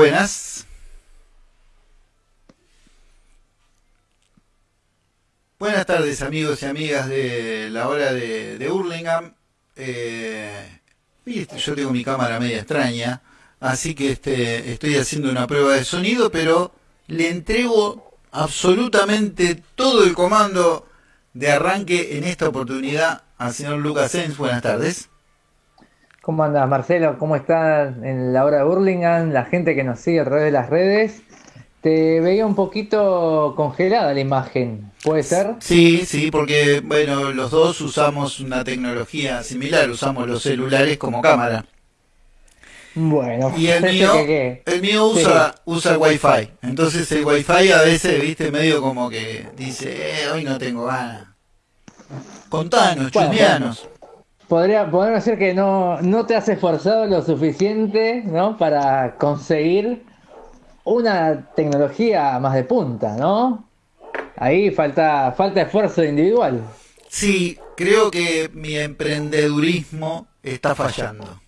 Buenas, buenas. Tardes amigos y amigas de la hora de, de. Eh, yo tengo mi cámara media extraña, así que este, estoy haciendo una prueba de sonido, pero le entrego absolutamente todo el comando de arranque en esta oportunidad al señor Lucas Sens. Buenas tardes. ¿Cómo andas, Marcelo? ¿Cómo estás en la hora de Burlingame? La gente que nos sigue a través de las redes. Te veía un poquito congelada la imagen, ¿puede ser? Sí, sí, porque bueno, los dos usamos una tecnología similar, usamos los celulares como cámara. Bueno, y el mío, el mío usa, wifi. Entonces el wifi a veces, viste, medio como que dice, eh, hoy no tengo ganas. Contanos, bueno, Podría, podría ser que no, no te has esforzado lo suficiente, ¿no? Para conseguir una tecnología más de punta, ¿no? Ahí falta, falta esfuerzo individual. Sí, creo que mi emprendedurismo está fallando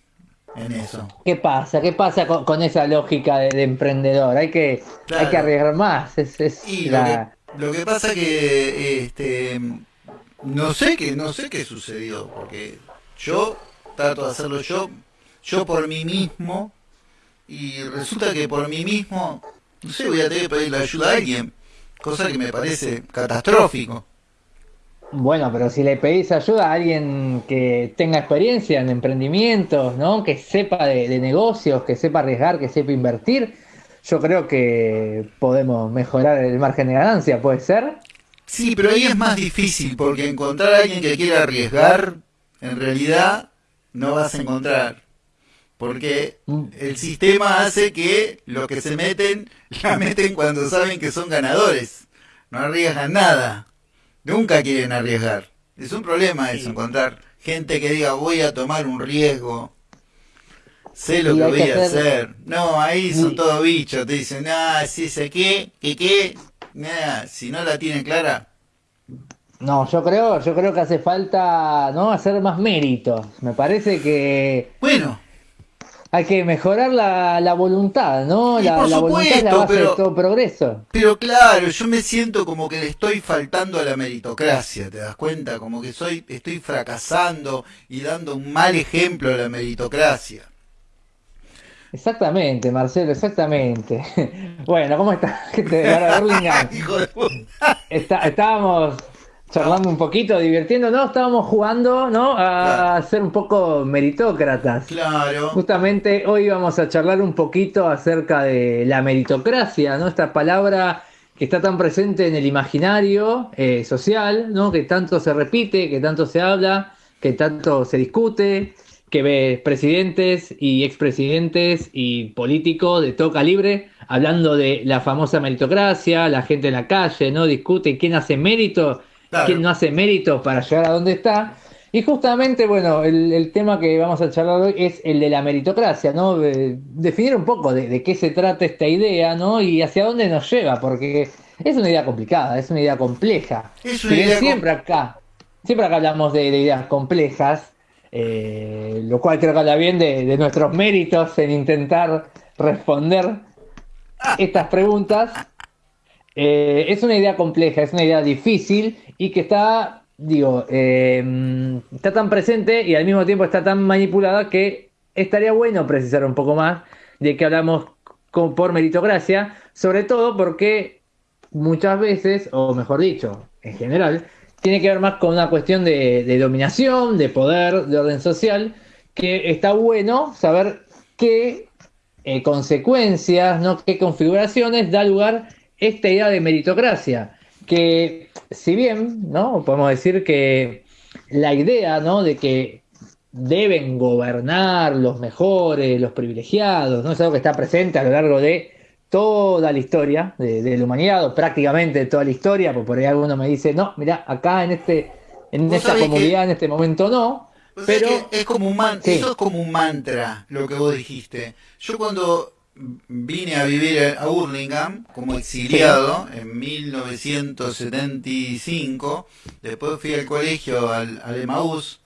en eso. ¿Qué pasa? ¿Qué pasa con, esa lógica de, emprendedor? Hay que, hay que arriesgar más. Es, lo, que, pasa que este, no sé qué, no sé qué sucedió, porque yo trato de hacerlo yo, yo por mí mismo, y resulta que por mí mismo, no sé, voy a tener que pedirle ayuda a alguien, cosa que me parece catastrófico. Bueno, pero si le pedís ayuda a alguien que tenga experiencia en emprendimientos, ¿no? Que sepa de, negocios, que sepa arriesgar, que sepa invertir, yo creo que podemos mejorar el margen de ganancia, ¿puede ser? Sí, pero ahí es más difícil, porque encontrar a alguien que quiera arriesgar, en realidad no vas a encontrar porque el sistema hace que los que se meten, la meten cuando saben que son ganadores. No arriesgan nada. Nunca quieren arriesgar. Es un problema eso, encontrar gente que diga voy a tomar un riesgo. Sé lo que voy a hacer. No, ahí son todos bichos. Te dicen, ah, sí sé qué, qué, qué. Nada, si no la tienen clara. No, yo creo, yo creo que hace falta, ¿no? Hacer más méritos. Me parece que. Bueno, hay que mejorar la, voluntad, ¿no? La, voluntad es la base de todo progreso. Pero claro, yo me siento como que le estoy faltando a la meritocracia, ¿te das cuenta? Como que soy, estoy fracasando y dando un mal ejemplo a la meritocracia. Exactamente, Marcelo, exactamente. Bueno, ¿cómo está, gente Hijo de estábamos charlando un poquito, divirtiéndonos, estábamos jugando, ¿no? A ser un poco meritócratas. Claro. Justamente hoy vamos a charlar un poquito acerca de la meritocracia, ¿no? Esta palabra que está tan presente en el imaginario eh, social, ¿no? Que tanto se repite, que tanto se habla, que tanto se discute, que ve presidentes y expresidentes y políticos de todo calibre hablando de la famosa meritocracia, la gente en la calle, ¿no? Discute quién hace mérito quién no hace méritos para llegar a donde está. Y justamente, bueno, el, tema que vamos a charlar hoy es el de la meritocracia, ¿no? definir un poco de, qué se trata esta idea, ¿no? Y hacia dónde nos lleva, porque es una idea complicada, es una idea compleja. siempre acá, siempre acá hablamos de, ideas complejas, eh, lo cual creo que habla bien de, nuestros méritos en intentar responder estas preguntas. Eh, es una idea compleja, es una idea difícil y que está, digo, eh, está tan presente y al mismo tiempo está tan manipulada que estaría bueno precisar un poco más de que hablamos con, por meritocracia, sobre todo porque muchas veces, o mejor dicho, en general, tiene que ver más con una cuestión de, dominación, de poder, de orden social, que está bueno saber qué eh, consecuencias, ¿no? qué configuraciones da lugar esta idea de meritocracia que si bien, ¿no? Podemos decir que la idea, ¿no? De que deben gobernar los mejores, los privilegiados, ¿no? Es algo que está presente a lo largo de toda la historia de, la humanidad, o prácticamente toda la historia, porque por ahí alguno me dice, no, mira, acá en este, en esta comunidad, en este momento no. Pero es como un eso es como un mantra lo que vos dijiste. Yo cuando vine a vivir a Hurlingham como exiliado en 1975. Después fui al colegio, al, al Emaús,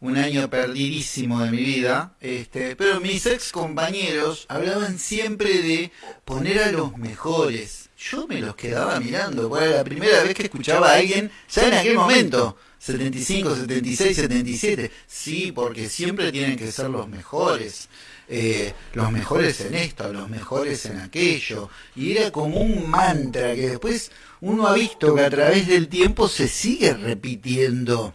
un año perdidísimo de mi vida, este, pero mis ex compañeros hablaban siempre de poner a los mejores. Yo me los quedaba mirando, porque era la primera vez que escuchaba a alguien, ya en aquel momento, 75, 76, 77, sí, porque siempre tienen que ser los mejores. Eh, los mejores en esto, los mejores en aquello, y era como un mantra que después uno ha visto que a través del tiempo se sigue repitiendo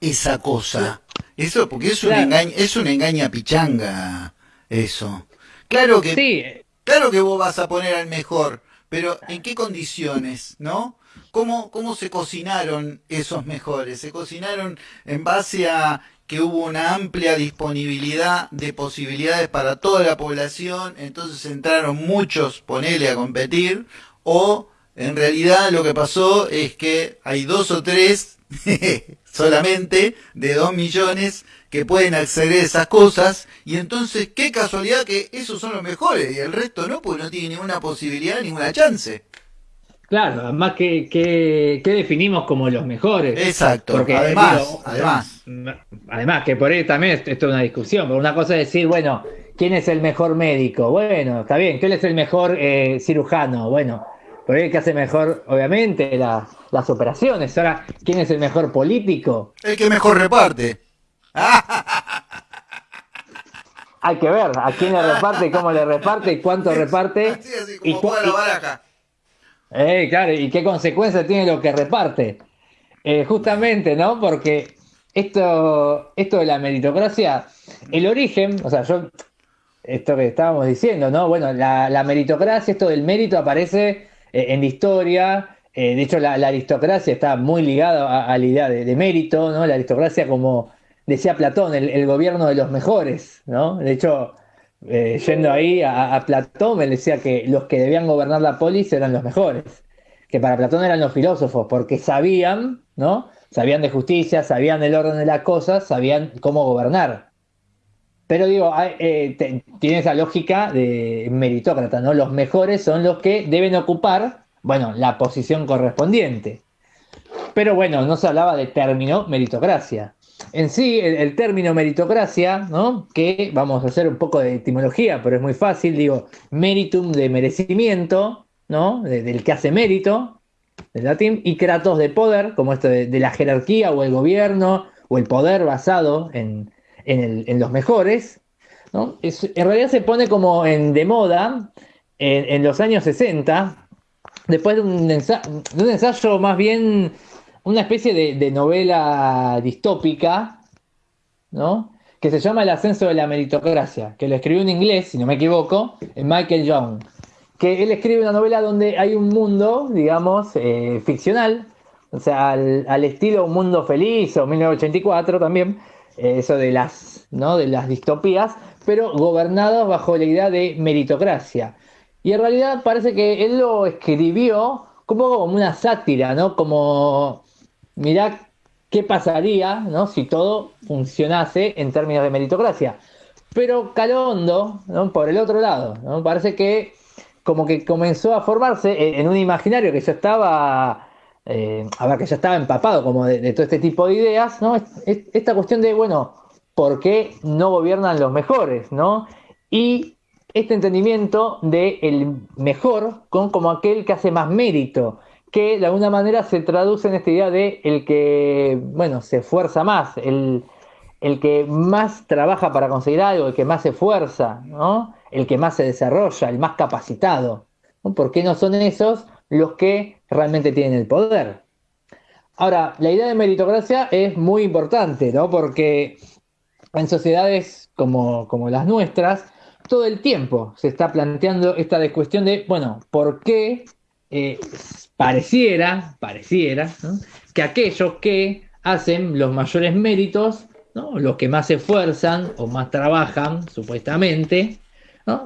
esa cosa. Eso, porque es un engaño, es un engaña pichanga, eso. Claro que, claro que vos vas a poner al mejor, pero ¿en qué condiciones, no? ¿Cómo, ¿Cómo se cocinaron esos mejores? ¿Se cocinaron en base a que hubo una amplia disponibilidad de posibilidades para toda la población, entonces entraron muchos, ponele a competir, o en realidad lo que pasó es que hay dos o tres solamente de dos millones que pueden acceder a esas cosas y entonces qué casualidad que esos son los mejores y el resto no, porque no tiene ninguna posibilidad, ninguna chance. Claro, además que, definimos como los mejores. Exacto, porque además, además. Además, que por ahí también esto es una discusión, pero una cosa es decir, bueno, ¿quién es el mejor médico? Bueno, está bien, ¿quién es el mejor eh, cirujano? Bueno, por ahí el que hace mejor, obviamente, las operaciones. Ahora, ¿quién es el mejor político? El que mejor reparte. Hay que ver a quién le reparte, cómo le reparte y cuánto reparte. Así, como y, la baraja. Eh, claro, y qué consecuencias tiene lo que reparte. Eh, justamente, ¿no? Porque esto, esto de la meritocracia, el origen, o sea, yo, esto que estábamos diciendo, ¿no? Bueno, la, meritocracia, esto del mérito aparece eh, en la historia. de hecho, la, aristocracia está muy ligada a, la idea de, mérito, ¿no? La aristocracia, como decía Platón, el, gobierno de los mejores, ¿no? De hecho, eh, yendo ahí a, Platón, me decía que los que debían gobernar la polis eran los mejores, que para Platón eran los filósofos, porque sabían, ¿no? Sabían de justicia, sabían del orden de las cosas, sabían cómo gobernar. Pero digo, eh, tiene esa lógica de meritócrata, ¿no? Los mejores son los que deben ocupar, bueno, la posición correspondiente. Pero bueno, no se hablaba de término meritocracia en sí, el, término meritocracia, ¿no? que vamos a hacer un poco de etimología, pero es muy fácil, digo, meritum de merecimiento, ¿no? del que hace mérito, del latín, y kratos de poder, como esto de, la jerarquía o el gobierno o el poder basado en, los mejores. ¿no? en realidad se pone como en, de moda en, los años 60, después de un, de un ensayo más bien una especie de, novela distópica, ¿no? Que se llama El ascenso de la meritocracia, que lo escribió en inglés, si no me equivoco, en Michael Young. Que él escribe una novela donde hay un mundo, digamos, eh, ficcional, o sea, al, estilo Un Mundo Feliz o 1984 también, eh, eso de las, ¿no? de las distopías, pero gobernados bajo la idea de meritocracia. Y en realidad parece que él lo escribió como una sátira, ¿no? Como mirá qué pasaría ¿no? si todo funcionase en términos de meritocracia. Pero Calondo, ¿no? por el otro lado, ¿no? parece que como que comenzó a formarse en un imaginario que ya estaba, eh, a ver, que ya estaba empapado como de, todo este tipo de ideas, ¿no? esta cuestión de, bueno, ¿por qué no gobiernan los mejores? ¿no? Y este entendimiento de el mejor con como aquel que hace más mérito, que de alguna manera se traduce en esta idea de el que, bueno, se esfuerza más, el, que más trabaja para conseguir algo, el que más se esfuerza, ¿no? el que más se desarrolla, el más capacitado. ¿Por qué no son esos los que realmente tienen el poder? Ahora, la idea de meritocracia es muy importante, ¿no? Porque en sociedades como, como las nuestras, todo el tiempo se está planteando esta cuestión de, bueno, ¿por qué eh, pareciera, pareciera, que aquellos que hacen los mayores méritos, los que más se esfuerzan o más trabajan, supuestamente,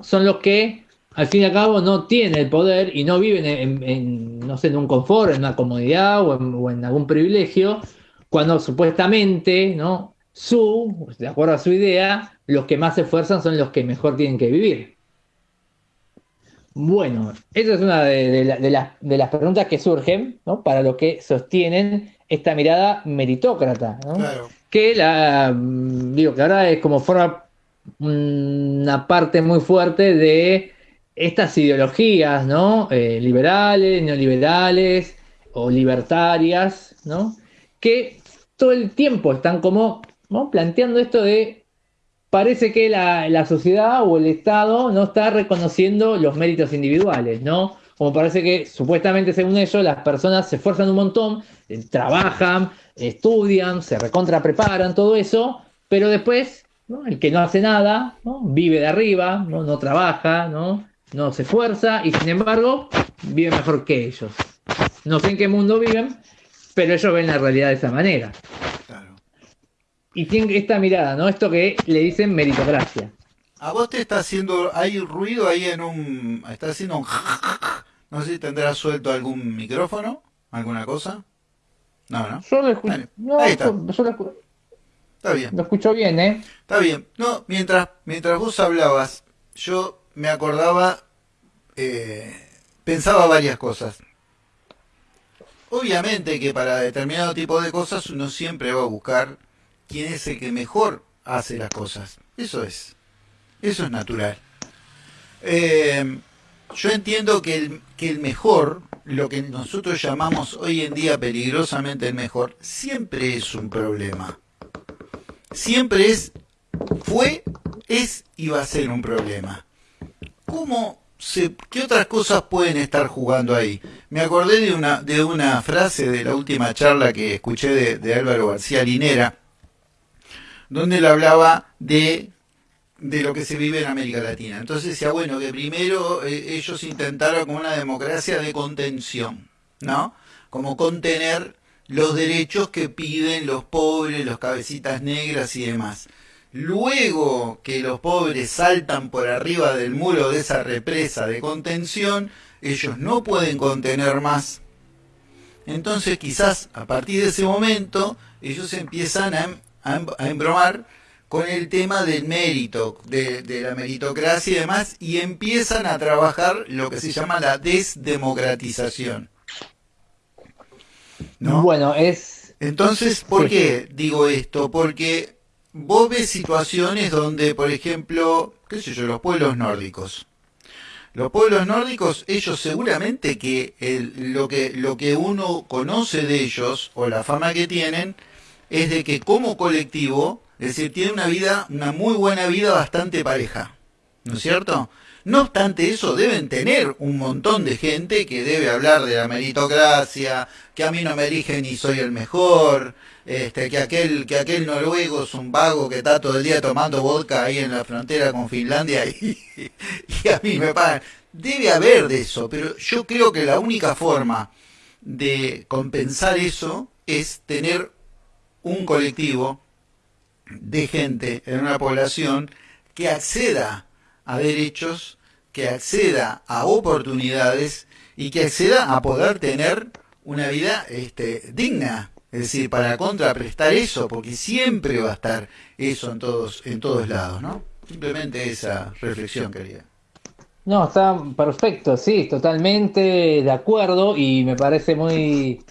son los que al fin y al cabo no tienen el poder y no viven en, no sé, en un confort, en una comodidad o en, algún privilegio, cuando supuestamente, ¿no? Su, de acuerdo a su idea, los que más se esfuerzan son los que mejor tienen que vivir. Bueno, esa es una de, las preguntas que surgen ¿no? para lo que sostienen esta mirada meritócrata, ¿no? Que la mm, digo que ahora es como forma una parte muy fuerte de estas ideologías, ¿no? Eh, liberales, neoliberales o libertarias, ¿no? Que todo el tiempo están como planteando esto de parece que la, sociedad o el Estado no está reconociendo los méritos individuales, ¿no? Como parece que supuestamente según ellos las personas se esfuerzan un montón, eh, trabajan, estudian, se recontra preparan, todo eso, pero después el que no hace nada, ¿no? vive de arriba, ¿no? no trabaja, ¿no? no se esfuerza y sin embargo vive mejor que ellos. No sé en qué mundo viven, pero ellos ven la realidad de esa manera. Y tienen esta mirada, ¿no? Esto que le dicen meritocracia. A vos te está haciendo, hay ruido ahí en un, está haciendo un, no sé si tendrás suelto algún micrófono, alguna cosa. No, no. Yo lo escucho. ahí está. Está bien. Lo escucho bien, ¿eh? Está bien. No, mientras, mientras vos hablabas, yo me acordaba, eh, pensaba varias cosas. Obviamente que para determinado tipo de cosas uno siempre va a buscar quién es el que mejor hace las cosas. Eso es. Eso es natural. Eh, yo entiendo que el, que el mejor, lo que nosotros llamamos hoy en día peligrosamente el mejor, siempre es un problema. Siempre es, fue, es y va a ser un problema. ¿Cómo ¿Qué otras cosas pueden estar jugando ahí? Me acordé de una, de una frase de la última charla que escuché de Álvaro García Linera, donde él hablaba de, de lo que se vive en América Latina. Entonces decía, bueno, que primero eh, ellos intentaron como una democracia de contención, ¿no? Como contener los derechos que piden los pobres, los cabecitas negras y demás. Luego que los pobres saltan por arriba del muro de esa represa de contención, ellos no pueden contener más. Entonces quizás a partir de ese momento ellos empiezan a, embromar con el tema del mérito, de, la meritocracia y demás, y empiezan a trabajar lo que se llama la desdemocratización. ¿No? Bueno, es... Entonces, ¿por qué digo esto? Porque vos ves situaciones donde, por ejemplo, qué sé yo, los pueblos nórdicos. Los pueblos nórdicos, ellos seguramente que lo que lo que uno conoce de ellos o la fama que tienen es de que como colectivo, es decir, tienen una vida, una muy buena vida bastante pareja, ¿no es cierto? No obstante eso, deben tener un montón de gente que debe hablar de la meritocracia, que a mí no me eligen y soy el mejor, este, que aquel, que aquel noruego es un vago que está todo el día tomando vodka ahí en la frontera con Finlandia y, y a mí me pagan. Debe haber de eso, pero yo creo que la única forma de compensar eso es tener un colectivo de gente en una población que acceda a derechos, que acceda a oportunidades y que acceda a poder tener una vida este, digna. Es decir, para contraprestar eso, porque siempre va a estar eso en todos, en todos lados, ¿no? Simplemente esa reflexión quería. No, está perfecto, sí, totalmente de acuerdo y me parece muy,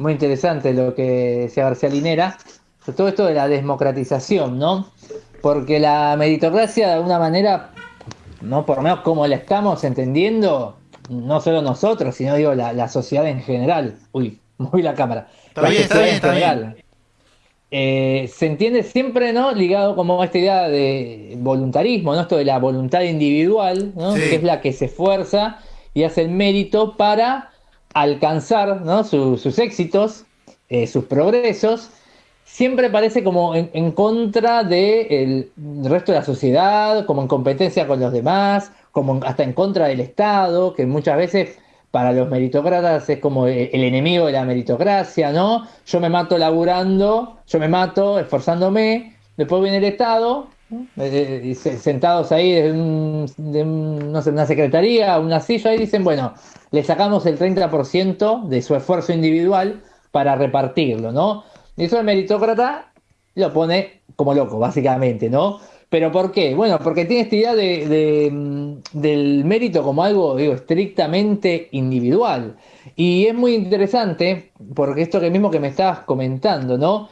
muy interesante lo que decía García Linera, todo esto de la democratización, ¿no? Porque la meritocracia de alguna manera ¿no? Por lo menos como la estamos entendiendo, no solo nosotros, sino digo la, sociedad en general. Uy, moví la cámara. Está bien, está bien, está bien. Eh, se entiende siempre, ¿no? Ligado como a esta idea de voluntarismo, ¿no? Esto de la voluntad individual, ¿no? Que es la que se esfuerza y hace el mérito para alcanzar, ¿no? sus éxitos, eh, sus progresos siempre parece como en, contra del resto de la sociedad, como en competencia con los demás, como hasta en contra del Estado, que muchas veces para los meritocratas es como el, enemigo de la meritocracia, ¿no? Yo me mato laburando, yo me mato esforzándome, después viene el Estado, eh, eh, sentados ahí de, no sé, una secretaría, una silla, y dicen, bueno, le sacamos el 30% de su esfuerzo individual para repartirlo, ¿no? Y eso el meritócrata lo pone como loco, básicamente, ¿no? ¿Pero por qué? Bueno, porque tiene esta idea de, mm, del mérito como algo digo, estrictamente individual. Y es muy interesante, porque esto que mismo que me estabas comentando, ¿no?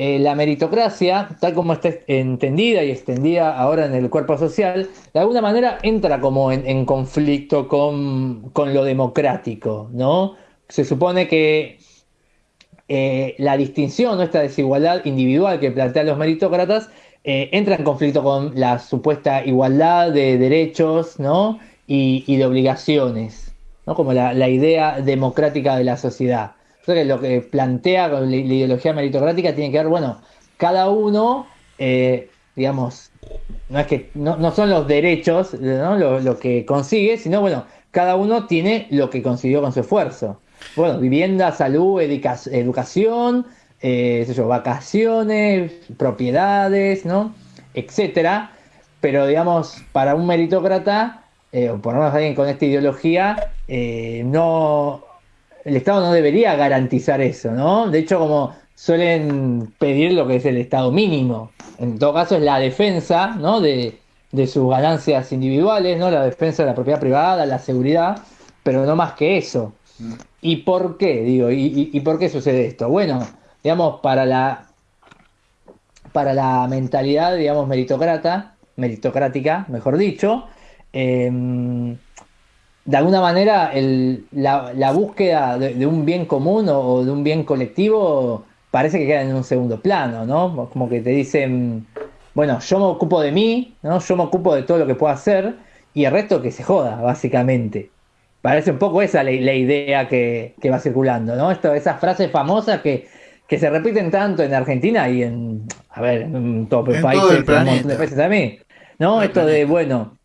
Eh, la meritocracia, tal como está entendida y extendida ahora en el cuerpo social, de alguna manera entra como en, conflicto con, con, lo democrático, ¿no? Se supone que eh, la distinción, esta desigualdad individual que plantean los meritócratas, eh, entra en conflicto con la supuesta igualdad de derechos ¿no? y, de obligaciones, ¿no? como la, idea democrática de la sociedad. Entonces, lo que plantea la, ideología meritocrática tiene que ver, bueno, cada uno, eh, digamos, no es que no, son los derechos ¿no? lo, lo, que consigue, sino bueno, cada uno tiene lo que consiguió con su esfuerzo. Bueno, vivienda, salud, educación, eh, vacaciones, propiedades, ¿no? Etcétera. Pero, digamos, para un meritócrata, eh, o por lo menos alguien con esta ideología, no, el Estado no debería garantizar eso, ¿no? De hecho, como suelen pedir lo que es el Estado mínimo. En todo caso, es la defensa, ¿no? De, sus ganancias individuales, ¿no? La defensa de la propiedad privada, la seguridad, pero no más que eso. ¿Y por qué? Digo, y por qué sucede esto? Bueno, digamos, para la, para la mentalidad, digamos, meritocrata, meritocrática, mejor dicho, em, de alguna manera la, búsqueda de, un bien común o, de un bien colectivo parece que queda en un segundo plano, ¿no? Como que te dicen, bueno, yo me ocupo de mí, ¿no? Yo me ocupo de todo lo que puedo hacer y el resto que se joda, básicamente. Parece un poco esa la, idea que, que, va circulando, ¿no? Esto, esas frases famosas que que se repiten tanto en Argentina y en, a ver, en todo país, todo el planeta. de países también. ¿No? Esto de, bueno,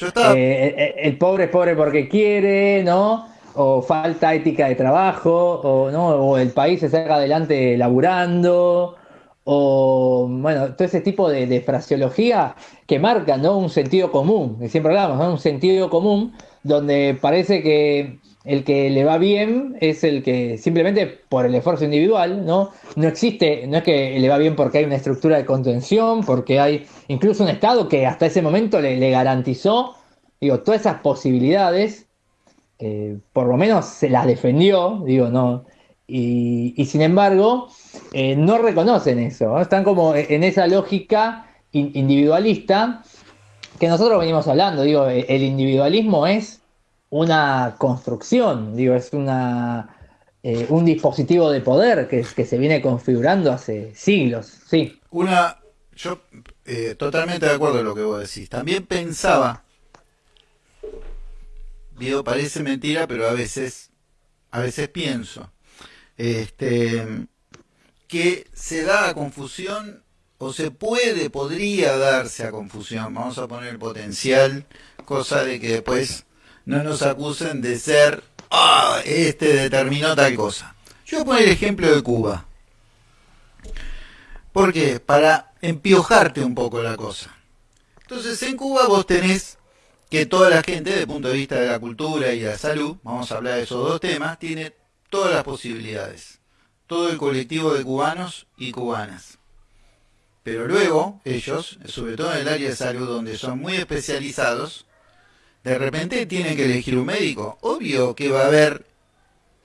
Estaba... Eh, eh, el, pobre es pobre porque quiere, ¿no? O falta ética de trabajo, o, ¿no? o el país se saca adelante laburando, o, bueno, todo ese tipo de, de fraseología que marca, ¿no? Un sentido común, que siempre hablamos, ¿no? Un sentido común donde parece que el que le va bien es el que simplemente por el esfuerzo individual, ¿no? No existe, no es que le va bien porque hay una estructura de contención, porque hay incluso un Estado que hasta ese momento le, garantizó, digo, todas esas posibilidades, eh, por lo menos se las defendió, digo, no. Y, sin embargo, eh, no reconocen eso, están como en esa lógica individualista que nosotros venimos hablando, digo, el individualismo es una construcción, digo, es una, eh, un dispositivo de poder que, que se viene configurando hace siglos, sí. Una, yo eh, totalmente de acuerdo con lo que vos decís. También pensaba, digo, parece mentira, pero a veces, a veces pienso, este, que se da a confusión o se puede, podría darse a confusión, vamos a poner el potencial, cosa de que después no nos acusen de ser, ah, este determinó tal cosa. Yo voy a poner el ejemplo de Cuba. ¿Por qué? Para empiojarte un poco la cosa. Entonces, en Cuba vos tenés que toda la gente, desde el punto de vista de la cultura y la salud, vamos a hablar de esos dos temas, tiene todas las posibilidades. Todo el colectivo de cubanos y cubanas. Pero luego, ellos, sobre todo en el área de salud, donde son muy especializados, de repente tienen que elegir un médico. Obvio que va a haber,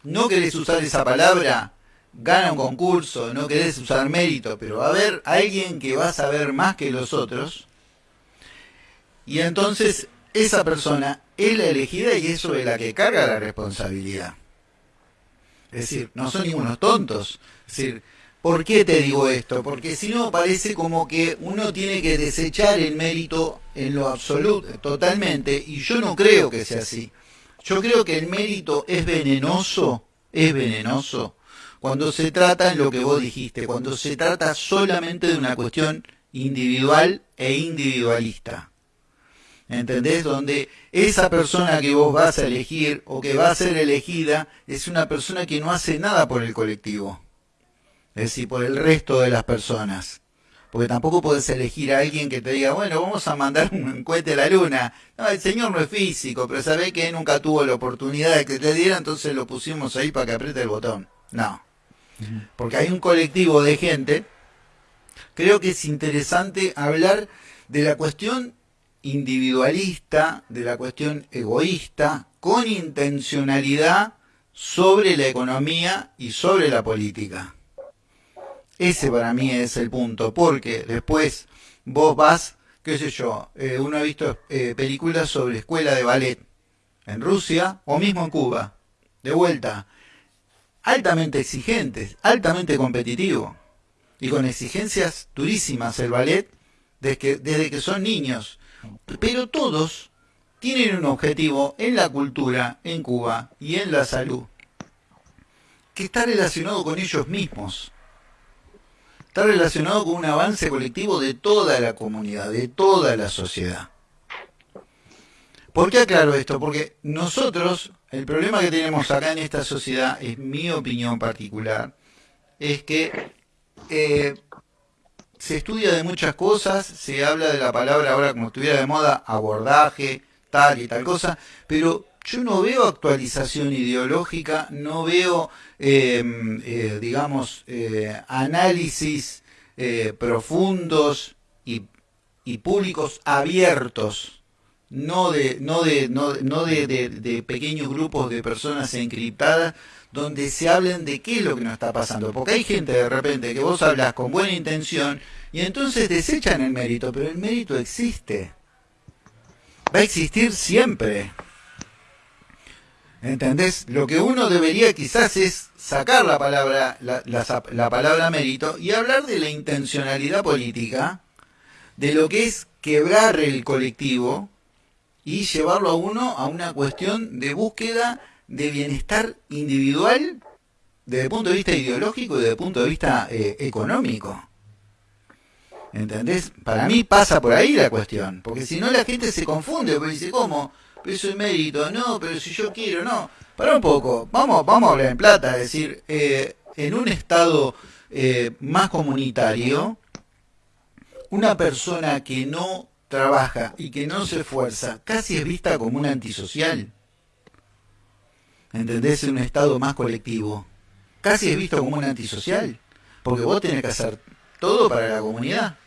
no querés usar esa palabra, gana un concurso, no querés usar mérito, pero va a haber alguien que va a saber más que los otros. Y entonces esa persona es la elegida y es sobre la que carga la responsabilidad. Es decir, no son ningunos tontos. Es decir, ¿Por qué te digo esto? Porque si no parece como que uno tiene que desechar el mérito en lo absoluto, totalmente, y yo no creo que sea así. Yo creo que el mérito es venenoso, es venenoso, cuando se trata en lo que vos dijiste, cuando se trata solamente de una cuestión individual e individualista. ¿Entendés? Donde esa persona que vos vas a elegir o que va a ser elegida es una persona que no hace nada por el colectivo es decir, por el resto de las personas. Porque tampoco puedes elegir a alguien que te diga, bueno, vamos a mandar un cohete a la luna. No, el señor no es físico, pero sabe que nunca tuvo la oportunidad de que te diera, entonces lo pusimos ahí para que apriete el botón. No. Porque hay un colectivo de gente. Creo que es interesante hablar de la cuestión individualista, de la cuestión egoísta, con intencionalidad sobre la economía y sobre la política. Ese para mí es el punto, porque después vos vas, qué sé yo, eh, uno ha visto eh, películas sobre escuela de ballet en Rusia o mismo en Cuba, de vuelta, altamente exigentes, altamente competitivo y con exigencias durísimas el ballet desde que, desde que son niños. Pero todos tienen un objetivo en la cultura, en Cuba y en la salud, que está relacionado con ellos mismos. Está relacionado con un avance colectivo de toda la comunidad, de toda la sociedad. ¿Por qué aclaro esto? Porque nosotros, el problema que tenemos acá en esta sociedad, es mi opinión particular, es que eh, se estudia de muchas cosas, se habla de la palabra ahora como estuviera de moda, abordaje, tal y tal cosa, pero yo no veo actualización ideológica, no veo, eh, eh, digamos, análisis profundos y, y públicos abiertos no de, no de, no, no de, de, pequeños grupos de personas encriptadas donde se hablen de qué es lo que nos está pasando. Porque hay gente de repente que vos hablas con buena intención y entonces desechan el mérito, pero el mérito existe. Va a existir siempre. ¿Entendés? Lo que uno debería quizás es sacar la palabra, la, la, la palabra mérito y hablar de la intencionalidad política, de lo que es quebrar el colectivo, y llevarlo a uno a una cuestión de búsqueda de bienestar individual desde el punto de vista ideológico y desde el punto de vista eh, económico. ¿Entendés? Para mí pasa por ahí la cuestión, porque si no la gente se confunde, porque dice, ¿cómo? Pero eso es mérito, no, pero si yo quiero, no. Para un poco, vamos, vamos a hablar en plata, es decir, eh, en un estado eh, más comunitario, una persona que no trabaja y que no se esfuerza, casi es vista como un antisocial. ¿Entendés? En un estado más colectivo. Casi es visto como un antisocial. Porque vos tenés que hacer todo para la comunidad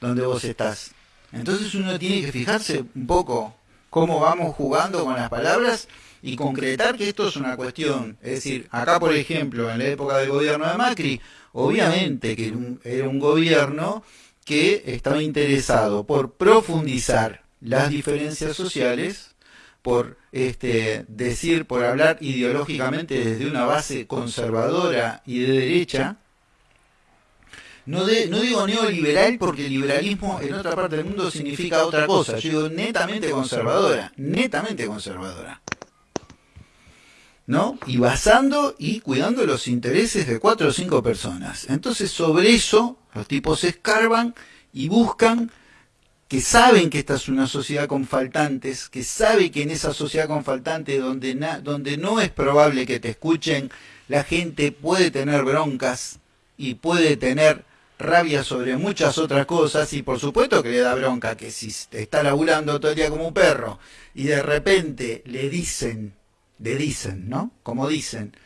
donde vos estás. Entonces uno tiene que fijarse un poco cómo vamos jugando con las palabras y concretar que esto es una cuestión. Es decir, acá por ejemplo, en la época del gobierno de Macri, obviamente que era un gobierno que estaba interesado por profundizar las diferencias sociales, por este, decir, por hablar ideológicamente desde una base conservadora y de derecha. No, no digo neoliberal porque el liberalismo en otra parte del mundo significa otra cosa. Yo digo netamente conservadora, netamente conservadora. ¿no? Y basando y cuidando los intereses de cuatro o cinco personas. Entonces, sobre eso, los tipos escarban y buscan que saben que esta es una sociedad con faltantes, que sabe que en esa sociedad con faltantes donde, donde no es probable que te escuchen, la gente puede tener broncas y puede tener rabia sobre muchas otras cosas y por supuesto que le da bronca que si está laburando todo el día como un perro y de repente le dicen de dicen, ¿no? Como dicen,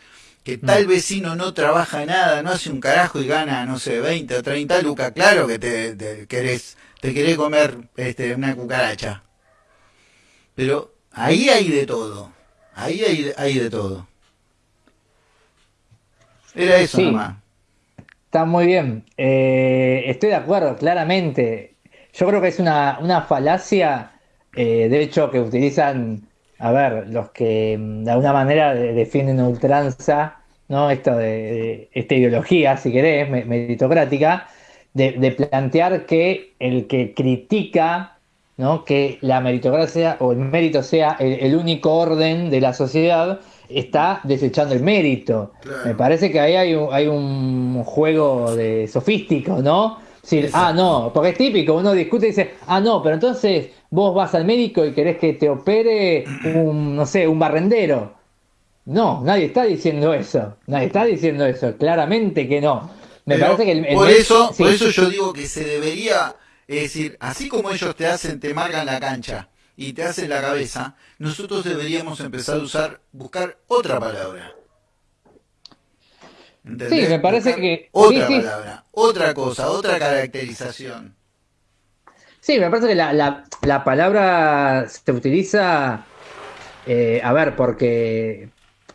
que mm. tal vecino no trabaja nada, no hace un carajo y gana, no sé, 20 o 30 lucas, claro que te, querés, te querés comer este, una cucaracha. Pero ahí hay de todo, ahí hay, hay de todo. Era eso nomás. Está muy bien. Eh, estoy de acuerdo, claramente. Yo creo que es una, una falacia, eh, de hecho, que utilizan a ver, los que mm, de alguna manera defienden ultranza, ¿no? Esto de, esta ideología, si querés, meritocrática, de, plantear que el que critica ¿no? que la meritocracia o el mérito sea el, único orden de la sociedad, está desechando el mérito. Me parece que ahí hay un, hay un juego de sofístico, ¿no? ah, no, porque es típico, uno discute y dice, ah, no, pero entonces vos vas al médico y querés que te opere un, no sé, un barrendero. No, nadie está diciendo eso, nadie está diciendo eso, claramente que no. Me parece que el, por eso, por eso yo digo que se debería, es decir, así como ellos te hacen, te marcan la cancha y te hacen la cabeza, nosotros deberíamos empezar a usar, buscar otra palabra. Sí, me parece que... Otra palabra, otra cosa, otra caracterización. Sí, me parece que la, palabra se utiliza, eh, a ver, porque,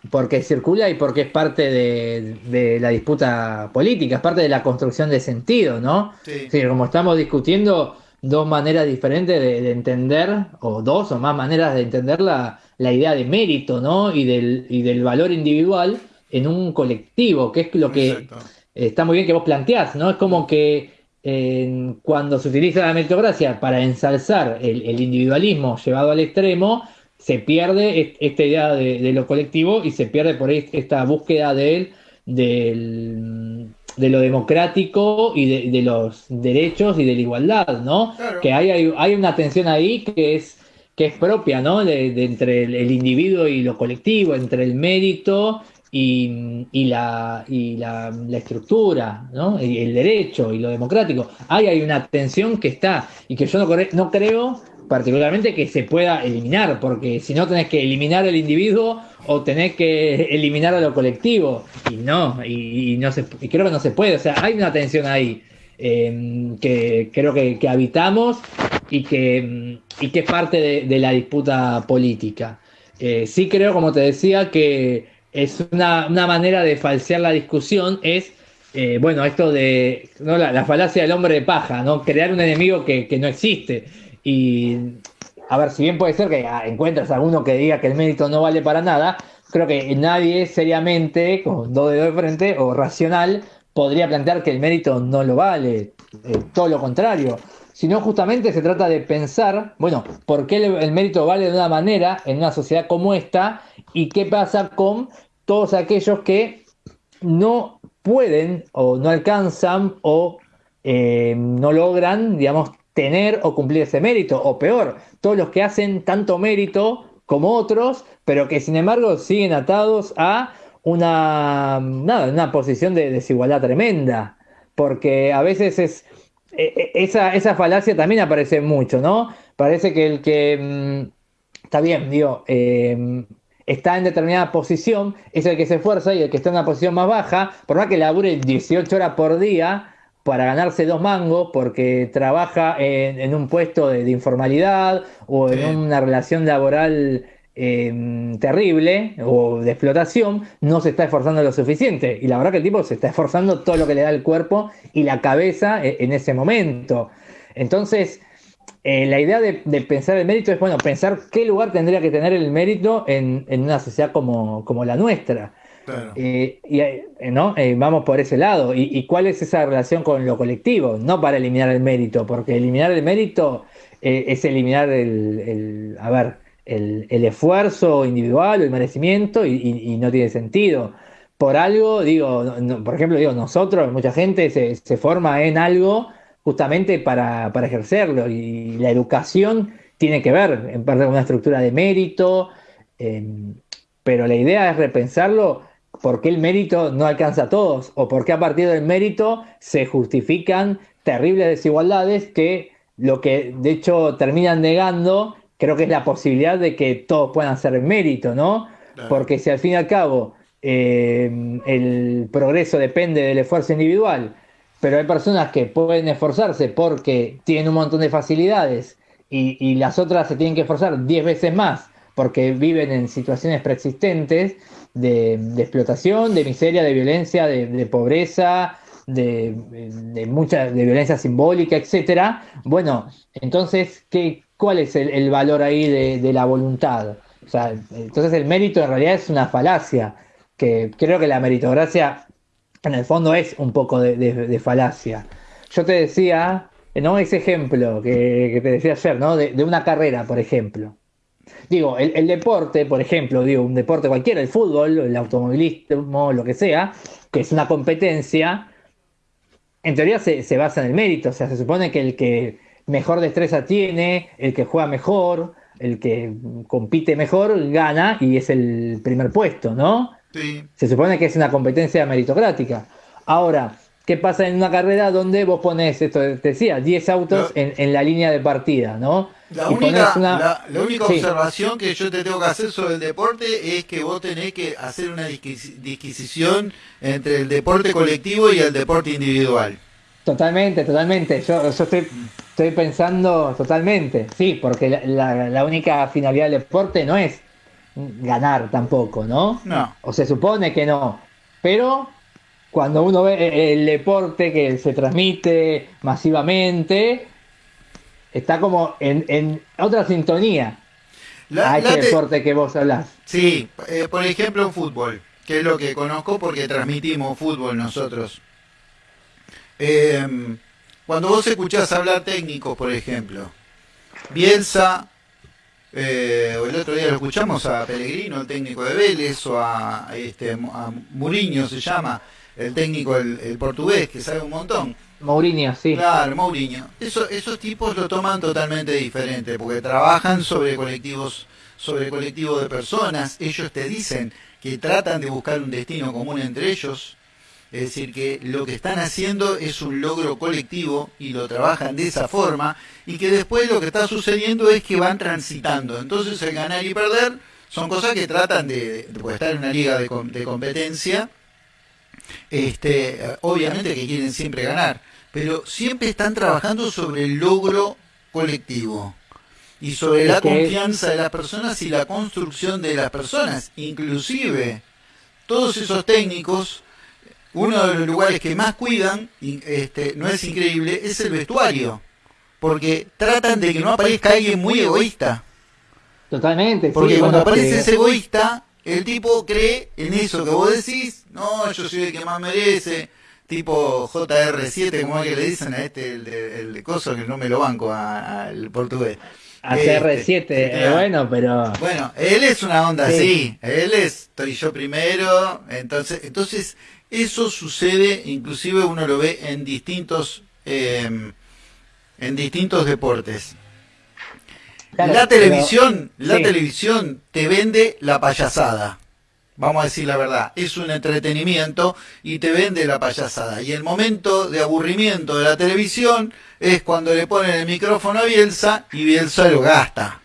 porque circula y porque es parte de, la disputa política, es parte de la construcción de sentido, ¿no? Sí. como estamos discutiendo dos maneras diferentes de, entender, o dos o más maneras de entender la, idea de mérito, ¿no? Y del, y del valor individual en un colectivo, que es lo que está muy bien que vos planteás, ¿no? Es como que cuando se utiliza la meritocracia para ensalzar el, individualismo llevado al extremo, se pierde esta idea de, lo colectivo y se pierde por esta búsqueda de, de lo democrático y de, los derechos y de la igualdad, ¿no? Que hay, hay, una tensión ahí que es, que es propia, ¿no? De, entre el, individuo y lo colectivo, entre el mérito y, y, la, y la, estructura, ¿no? Y el derecho y lo democrático. Ahí hay una tensión que está y que yo no, no creo particularmente que se pueda eliminar, porque si no tenés que eliminar el individuo o tenés que eliminar a lo colectivo, y no, y, no se, y creo que no se puede, o sea, hay una tensión ahí em, que creo que, habitamos y que, y que es parte de, la disputa política. Eh, sí creo, como te decía, que es una, manera de falsear la discusión, es, eh, bueno, esto de ¿no? la, falacia del hombre de paja, ¿no? Crear un enemigo que, no existe. Y, a ver, si bien puede ser que ah, encuentres alguno que diga que el mérito no vale para nada, creo que nadie seriamente, con dos dedos de frente o racional, podría plantear que el mérito no lo vale. Eh, todo lo contrario sino justamente se trata de pensar, bueno, ¿por qué el, mérito vale de una manera en una sociedad como esta? ¿Y qué pasa con todos aquellos que no pueden o no alcanzan o eh, no logran, digamos, tener o cumplir ese mérito? O peor, todos los que hacen tanto mérito como otros, pero que sin embargo siguen atados a una, una posición de desigualdad tremenda. Porque a veces es eh, eh, esa, esa falacia también aparece mucho, ¿no? Parece que el que mm, está bien, digo, em, está en determinada posición es el que se esfuerza y el que está en una posición más baja, por más que labure 18 horas por día para ganarse dos mangos, porque trabaja en, un puesto de, informalidad o en una relación laboral Em, terrible o de explotación, no se está esforzando lo suficiente. Y la verdad que el tipo se está esforzando todo lo que le da el cuerpo y la cabeza e, en ese momento. Entonces, eh, la idea de, pensar el mérito es, bueno, pensar qué lugar tendría que tener el mérito en, una sociedad como, la nuestra. Eh, y eh, ¿no? vamos por ese lado. Y, cuál es esa relación con lo colectivo? No para eliminar el mérito, porque eliminar el mérito es eliminar el, a ver, el, esfuerzo individual el merecimiento y, no tiene sentido. Por algo, digo, por ejemplo, digo, nosotros, mucha gente se, forma en algo justamente para, ejercerlo y la educación tiene que ver en parte con una estructura de mérito, em, pero la idea es repensarlo por qué el mérito no alcanza a todos o por qué a partir del mérito se justifican terribles desigualdades que lo que de hecho terminan negando creo que es la posibilidad de que todos puedan hacer mérito, ¿no? Porque si al fin y al cabo eh, el progreso depende del esfuerzo individual, pero hay personas que pueden esforzarse porque tienen un montón de facilidades y, las otras se tienen que esforzar 10 veces más porque viven en situaciones preexistentes de, explotación, de miseria, de violencia, de, pobreza, de, mucha de violencia simbólica, etcétera. Bueno, entonces, ¿qué, ¿cuál es el, valor ahí de, la voluntad? O sea, entonces el mérito en realidad es una falacia, que creo que la meritocracia en el fondo es un poco de, falacia. Yo te decía, ¿no? Ese ejemplo que, te decía ayer, ¿no? De, una carrera, por ejemplo. Digo, el, deporte, por ejemplo, digo, un deporte cualquiera, el fútbol, el automovilismo, lo que sea, que es una competencia, en teoría se, se basa en el mérito, o sea, se supone que el que mejor destreza tiene, el que juega mejor, el que compite mejor, gana y es el primer puesto, ¿no? Sí. Se supone que es una competencia meritocrática. Ahora, ¿qué pasa en una carrera donde vos pones, esto te decía, 10 autos en, la línea de partida, ¿no? La única, la, única observación que yo te tengo que hacer sobre el deporte es que vos tenés que hacer una disquisición entre el deporte colectivo y el deporte individual. Totalmente, totalmente. Yo, estoy, estoy pensando totalmente, sí, porque la, única finalidad del deporte no es ganar tampoco, ¿no? No. O se supone que no. Pero cuando uno ve el deporte que se transmite masivamente, está como en, otra sintonía a ese deporte que vos hablás. Sí, eh, por ejemplo, fútbol, que es lo que conozco porque transmitimos fútbol nosotros. Em, cuando vos escuchás hablar técnicos, por ejemplo, Bielsa, eh, el otro día lo escuchamos a Pellegrino, el técnico de Vélez, o a, este, a Mourinho se llama, el técnico, el, portugués, que sabe un montón. Mourinho, sí. Claro, Mourinho. Eso, esos tipos lo toman totalmente diferente, porque trabajan sobre colectivos, sobre colectivos de personas. Ellos te dicen que tratan de buscar un destino común entre ellos es decir, que lo que están haciendo es un logro colectivo y lo trabajan de esa forma y que después lo que está sucediendo es que van transitando. Entonces el ganar y perder son cosas que tratan de, de estar en una liga de, competencia, este, obviamente que quieren siempre ganar, pero siempre están trabajando sobre el logro colectivo y sobre la confianza de las personas y la construcción de las personas, inclusive todos esos técnicos uno de los lugares que más cuidan, este, no es increíble, es el vestuario. Porque tratan de que no aparezca alguien muy egoísta. Totalmente. Porque cuando aparece ese egoísta, el tipo cree en eso que vos decís, no, yo soy el que más merece, tipo JR7, como es que le dicen a este, el de, el coso, que no me lo banco al portugués. A CR7, este, bueno, pero... Bueno, él es una onda así, él es, estoy yo primero, entonces, entonces eso sucede, inclusive uno lo ve en distintos, em, en distintos deportes. La televisión, la televisión te vende la payasada. Vamos a decir la verdad, es un entretenimiento y te vende la payasada. Y el momento de aburrimiento de la televisión es cuando le ponen el micrófono a Bielsa y Bielsa lo gasta.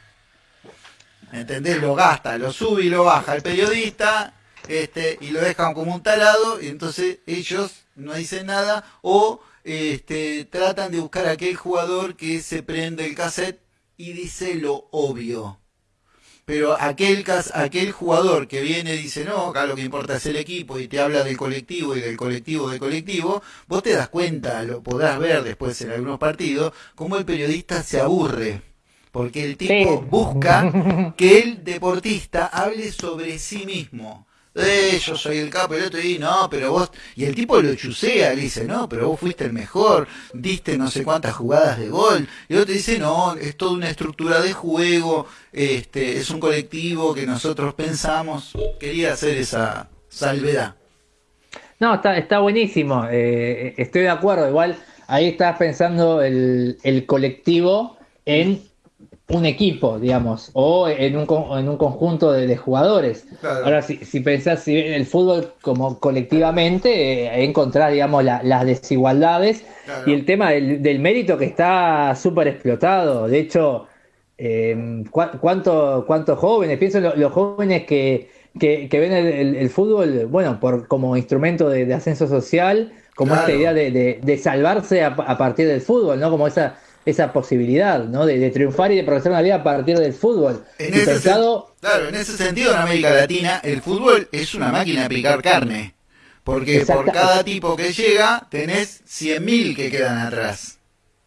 ¿Entendés? Lo gasta, lo sube y lo baja el periodista este, y lo dejan como un talado, y entonces ellos no dicen nada, o este, tratan de buscar a aquel jugador que se prende el cassette y dice lo obvio. Pero aquel, aquel jugador que viene y dice, no, acá lo que importa es el equipo y te habla del colectivo y del colectivo del colectivo, vos te das cuenta, lo podrás ver después en algunos partidos, cómo el periodista se aburre. Porque el tipo busca que el deportista hable sobre sí mismo eh, yo soy el capo, el otro y no, pero vos, y el tipo lo chusea, le dice, no, pero vos fuiste el mejor, diste no sé cuántas jugadas de gol, y el otro dice, no, es toda una estructura de juego, este, es un colectivo que nosotros pensamos, quería hacer esa salvedad. No, está, está buenísimo, eh, estoy de acuerdo, igual ahí estás pensando el, el colectivo en un equipo, digamos, o en un, en un conjunto de, jugadores. Ahora, si, si pensás si en el fútbol como colectivamente, eh, encontrar, digamos, las desigualdades y el tema del, mérito que está súper explotado. De hecho, eh, ¿cuántos jóvenes? Pienso en los jóvenes que, que, ven el, fútbol, bueno, por, como instrumento de, ascenso social, como esta idea de, de, salvarse a, a, partir del fútbol, ¿no? Como esa esa posibilidad, ¿no? De, triunfar y de progresar una vida a partir del fútbol. En ese claro, en ese sentido, en América Latina, el fútbol es una máquina de picar carne. Porque por cada tipo que llega, tenés 100.000 que quedan atrás.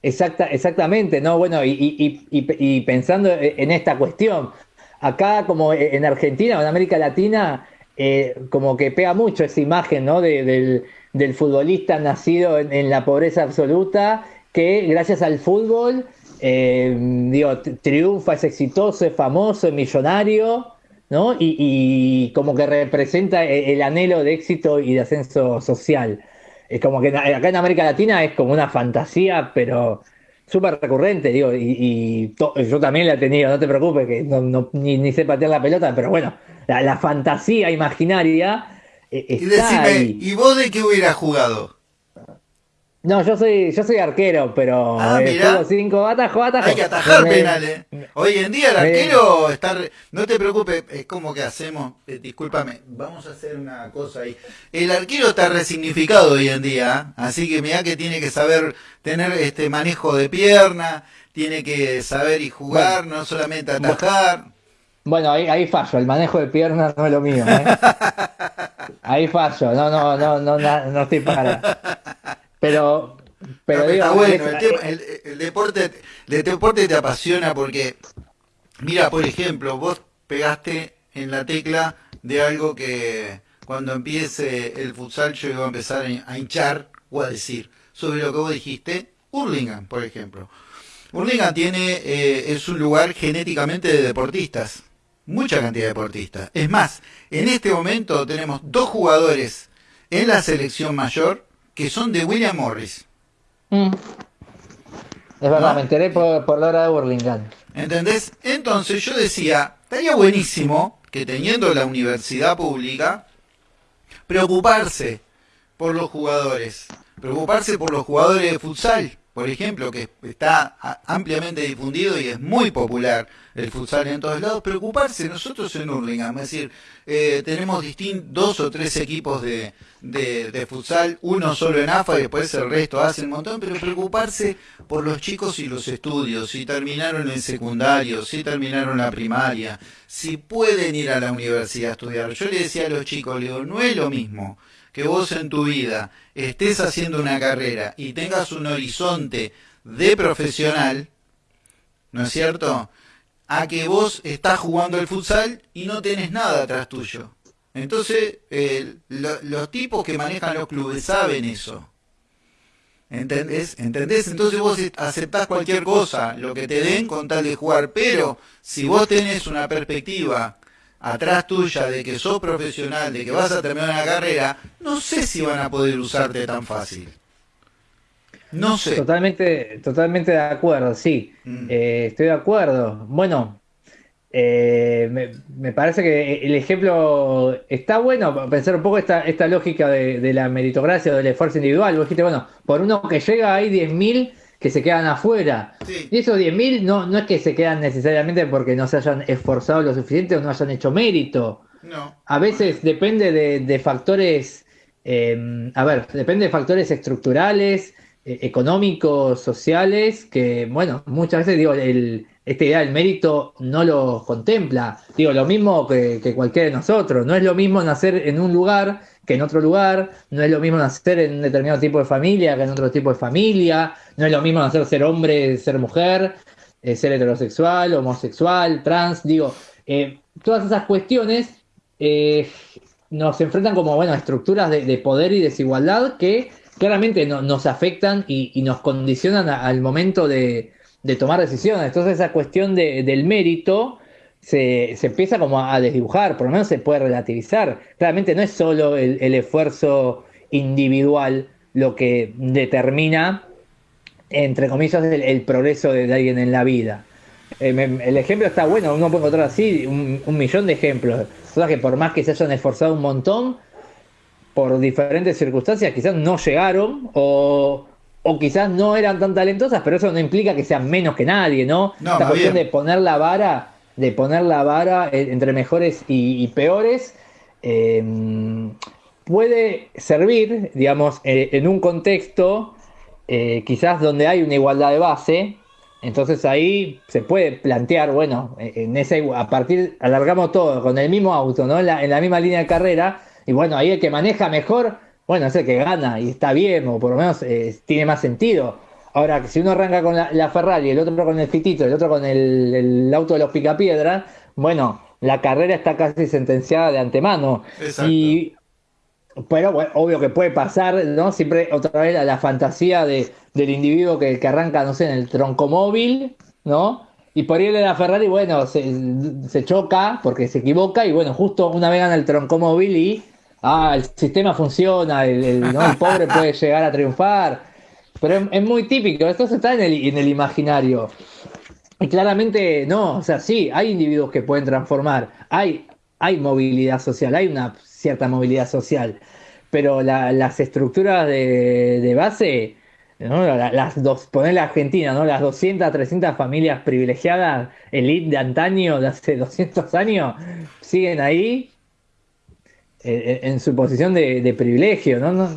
Exacta, exactamente, ¿no? Bueno, y, pensando en esta cuestión, acá como en Argentina o en América Latina, eh, como que pega mucho esa imagen, ¿no? del, futbolista nacido en la pobreza absoluta que gracias al fútbol, eh, digo, triunfa, es exitoso, es famoso, es millonario, ¿no? Y, como que representa e, el, anhelo de éxito y de ascenso social. Es como que acá en América Latina es como una fantasía, pero súper recurrente, digo, y, yo también la he tenido, no te preocupes, que no, ni, sé patear la pelota, pero bueno, la, fantasía imaginaria eh, está y decime, ¿y vos de qué hubieras jugado? No, yo soy, yo soy arquero, pero Ah, eh, mirá. juego cinco, atajo, atajo. Hay que atajar Me- penales. Hoy en día el me- arquero está... re- No te preocupes, es como que hacemos... eh, discúlpame, vamos a hacer una cosa ahí. El arquero está resignificado hoy en día, ¿eh? así que mira que tiene que saber tener este manejo de pierna, tiene que saber y jugar, no solamente atajar. Bueno, ahí, ahí fallo, el manejo de piernas no es lo mío, ¿eh? Ahí fallo, no, no, no, no, no, no estoy para. Pero, pero No, digo, está bueno, el, tema- el- el deporte, el deporte te apasiona porque, mira, por ejemplo, vos pegaste en la tecla de algo que cuando empiece el futsal yo iba a empezar a hinchar o a decir sobre lo que vos dijiste, Hurlingham, por ejemplo. Hurlingham tiene, eh, es un lugar genéticamente de deportistas, mucha cantidad de deportistas. Es más, en este momento tenemos dos jugadores en la selección mayor que son de William Morris. Mm. Es verdad, ¿No? me enteré por, por la hora de Burlingame. ¿Entendés? Entonces yo decía, estaría buenísimo que teniendo la universidad pública, preocuparse por los jugadores, preocuparse por los jugadores de futsal, por ejemplo, que está ampliamente difundido y es muy popular el futsal en todos lados, preocuparse nosotros en Hurlingham, es decir, eh, tenemos dos o tres equipos de, de, de futsal, uno solo en AFA y después el resto hace un montón, pero preocuparse por los chicos y los estudios, si terminaron el secundario, si terminaron la primaria, si pueden ir a la universidad a estudiar. Yo le decía a los chicos, le digo, no es lo mismo que vos en tu vida estés haciendo una carrera y tengas un horizonte de profesional, ¿no es cierto? A que vos estás jugando el futsal y no tenés nada atrás tuyo. Entonces, lo- los tipos que manejan los clubes saben eso. ¿Entendés? ¿Entendés? Entonces vos aceptás cualquier cosa, lo que te den con tal de jugar, pero si vos tenés una perspectiva atrás tuya de que sos profesional, de que vas a terminar una carrera, no sé si van a poder usarte tan fácil. No sé. Totalmente, totalmente de acuerdo, sí. Mm. Eh, estoy de acuerdo. Bueno, eh, me, me parece que el ejemplo está bueno, pensar un poco esta, esta lógica de, de la meritocracia o del esfuerzo individual. Vos dijiste, bueno, por uno que llega hay 10.000 que se quedan afuera. Sí. Y esos 10.000 no, no es que se quedan necesariamente porque no se hayan esforzado lo suficiente o no hayan hecho mérito. No. A veces depende de, de factores, eh, a ver, depende de factores estructurales, eh, económicos, sociales, que, bueno, muchas veces, digo, el, esta idea del mérito no lo contempla. Digo, lo mismo que, que cualquiera de nosotros. No es lo mismo nacer en un lugar que en otro lugar, no es lo mismo nacer en un determinado tipo de familia que en otro tipo de familia, no es lo mismo nacer ser hombre, ser mujer, eh, ser heterosexual, homosexual, trans, digo, eh, todas esas cuestiones eh, nos enfrentan como, bueno, estructuras de, de poder y desigualdad que claramente no- nos afectan y, y nos condicionan al momento de, de tomar decisiones. Entonces esa cuestión de- del mérito se, se empieza como a desdibujar, por lo menos se puede relativizar. Claramente no es solo el, el esfuerzo individual lo que determina, entre comillas, el, el progreso de, alguien en la vida. Eh, me- el ejemplo está bueno, uno puede encontrar así un, un millón de ejemplos. Personas que por más que se hayan esforzado un montón, por diferentes circunstancias quizás no llegaron o, o quizás no eran tan talentosas, pero eso no implica que sean menos que nadie, ¿no? No, Esta cuestión bien. de poner la vara, de poner la vara eh, entre mejores y, peores, eh, puede servir, digamos, eh, en un contexto quizás donde hay una igualdad de base, entonces ahí se puede plantear, bueno, en igu- a partir, alargamos todo con el mismo auto, ¿no? En la, en la misma línea de carrera, y bueno, ahí el que maneja mejor, bueno, es el que gana y está bien, o por lo menos tiene más sentido. Ahora, si uno arranca con la, la Ferrari, el otro con el Fitito, el otro con el, el auto de los Picapiedra, bueno, la carrera está casi sentenciada de antemano. Exacto. Y pero bueno, obvio que puede pasar, ¿no? Siempre otra vez a la fantasía de, del individuo que, que arranca, no sé, en el troncomóvil, ¿no? Y por ir de la Ferrari, bueno, se, se choca porque se equivoca y bueno, justo una vez gana el troncomóvil y, ah, el sistema funciona, el, el, ¿no? el pobre puede llegar a triunfar. Pero es, muy típico, esto está en el, en imaginario. Y claramente no, o sea, sí, hay individuos que pueden transformar, hay, hay movilidad social, hay una cierta movilidad social, pero la- las estructuras de, base las dos, poner la Argentina, ¿no? Las 200, 300 familias privilegiadas, elite de antaño, de hace 200 años, siguen ahí eh, en su posición de, privilegio, ¿no?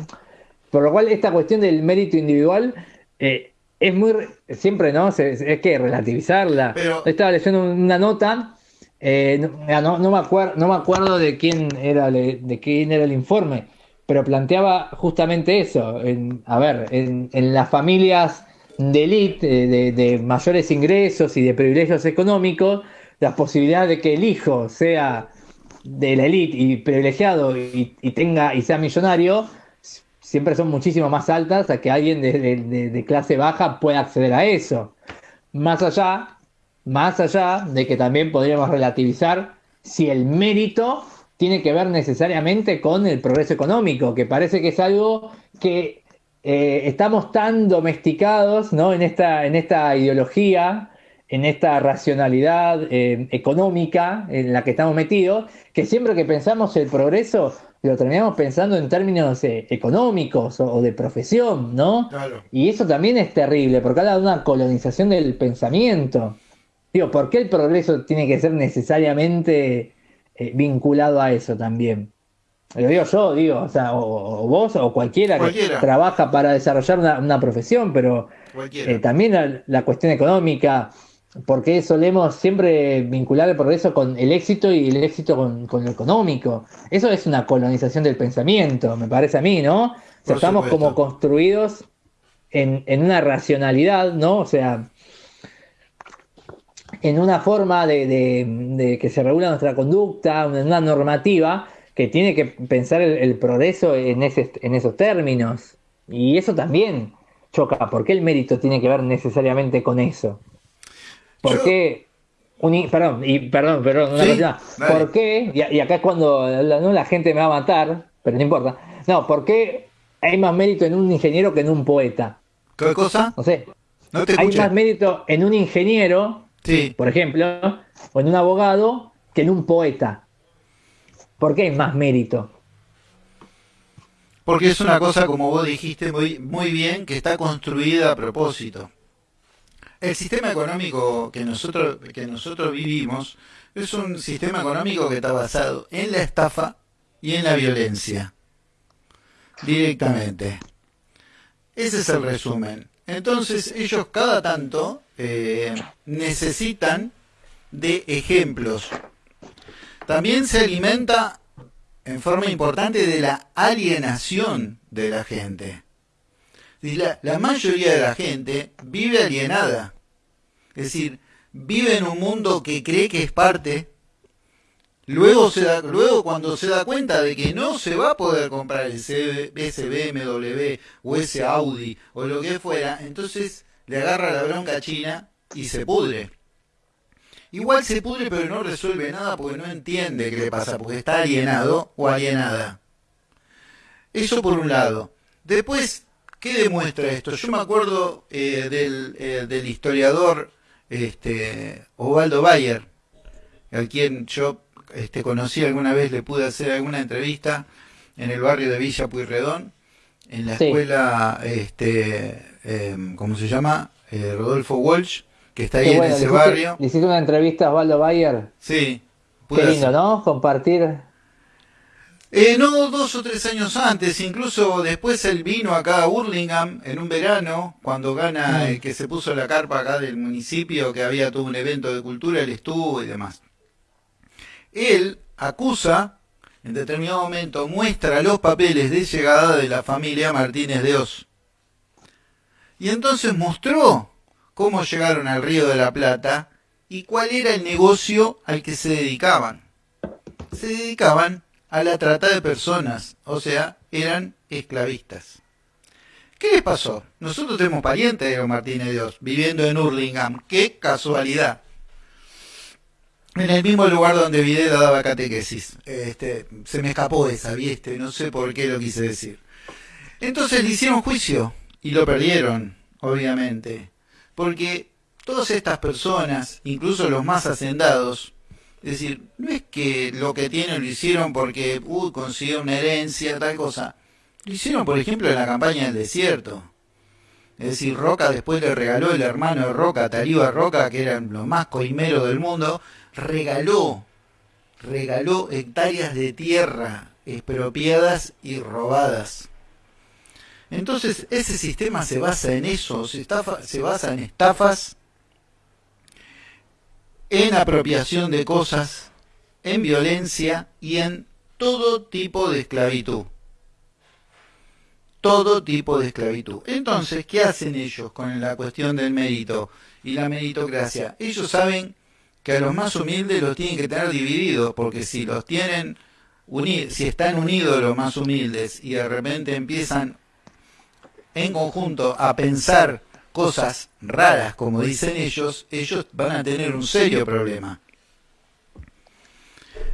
Por lo cual, esta cuestión del mérito individual eh, es muy. Siempre, ¿no? es que relativizarla. Estaba leyendo una nota. Eh, no, no, me acuerdo, no me acuerdo de quién era de quién era el informe, pero planteaba justamente eso. a ver, en, las familias de élite, de, mayores ingresos y de privilegios económicos, las posibilidades de que el hijo sea de la élite y privilegiado y, tenga y sea millonario siempre son muchísimo más altas a que alguien de, clase baja pueda acceder a eso. Más allá, más allá de que también podríamos relativizar si el mérito tiene que ver necesariamente con el progreso económico, que parece que es algo que eh, estamos tan domesticados ¿no? en, esta, en esta ideología, en esta racionalidad eh, económica en la que estamos metidos, que siempre que pensamos el progreso lo terminamos pensando en términos eh, económicos o, de profesión, ¿no? Y eso también es terrible, porque habla de una colonización del pensamiento. Digo, ¿por qué el progreso tiene que ser necesariamente eh, vinculado a eso también. Lo digo yo, digo, o sea, o, vos o cualquiera, que trabaja para desarrollar una, profesión, pero eh, también la, cuestión económica, porque solemos siempre vincular el progreso con el éxito y el éxito con, lo económico. Eso es una colonización del pensamiento, me parece a mí, ¿no? O sea, estamos como construidos en, en, una racionalidad, ¿no? O sea, en una forma de, que se regula nuestra conducta, en una normativa que tiene que pensar el, progreso en, en esos términos. Y eso también choca. ¿Por qué el mérito tiene que ver necesariamente con eso? ¿Por qué? perdón, y perdón, perdón, una ¿Por qué? Y, acá es cuando la, ¿no? la gente me va a matar, pero no importa. No, ¿por qué hay más mérito en un ingeniero que en un poeta? ¿Qué cosa? No sé. hay más mérito en un ingeniero Sí. Por ejemplo, o en un abogado que en un poeta. ¿Por qué hay más mérito? Porque es una cosa, como vos dijiste muy, muy bien, que está construida a propósito. El sistema económico que nosotros, que nosotros vivimos es un sistema económico que está basado en la estafa y en la violencia. Directamente. Ese es el resumen. Entonces ellos cada tanto eh, necesitan de ejemplos. También se alimenta en forma importante de la alienación de la gente. La, mayoría de la gente vive alienada. Es decir, vive en un mundo que cree que es parte Luego, se da, luego cuando se da cuenta de que no se va a poder comprar ese, BMW o ese Audi o lo que fuera, entonces le agarra la bronca a China y se pudre. Igual se pudre pero no resuelve nada porque no entiende qué le pasa, porque está alienado o alienada. Eso por un lado. Después, ¿qué demuestra esto? Yo me acuerdo eh, del, eh, del, historiador este, Ovaldo Bayer, a quien yo este, conocí alguna vez, le pude hacer alguna entrevista en el barrio de Villa Puyredón, en la escuela, este, em, ¿cómo se llama? Eh, Rodolfo Walsh, que está ahí en ese barrio. ¿Le hiciste una entrevista a Osvaldo Bayer? Sí. Qué lindo, ¿no? Compartir. Eh, no, dos o tres años antes, incluso después él vino acá a Burlingame en un verano, cuando gana, el que se puso la carpa acá del municipio, que había todo un evento de cultura, él estuvo y demás él acusa, en determinado momento muestra los papeles de llegada de la familia Martínez de Oz. Y entonces mostró cómo llegaron al Río de la Plata y cuál era el negocio al que se dedicaban. Se dedicaban a la trata de personas, o sea, eran esclavistas. ¿Qué les pasó? Nosotros tenemos parientes de Martínez de Oz viviendo en Hurlingham. ¡Qué casualidad! en el mismo lugar donde Videla daba catequesis. Este, se me escapó esa, ¿viste? No sé por qué lo quise decir. Entonces le hicieron juicio y lo perdieron, obviamente. Porque todas estas personas, incluso los más hacendados, es decir, no es que lo que tienen lo hicieron porque uh, consiguió una herencia, tal cosa. Lo hicieron, por ejemplo, en la campaña del desierto. Es decir, Roca después le regaló el hermano de Roca, Tariba Roca, que era lo más coimero del mundo, regaló, regaló hectáreas de tierra expropiadas y robadas. Entonces, ese sistema se basa en eso, se, se basa en estafas, en apropiación de cosas, en violencia y en todo tipo de esclavitud. Todo tipo de esclavitud. Entonces, ¿qué hacen ellos con la cuestión del mérito y la meritocracia? Ellos saben que a los más humildes los tienen que tener divididos, porque si los tienen unidos, si están unidos los más humildes y de repente empiezan en conjunto a pensar cosas raras, como dicen ellos, ellos van a tener un serio problema.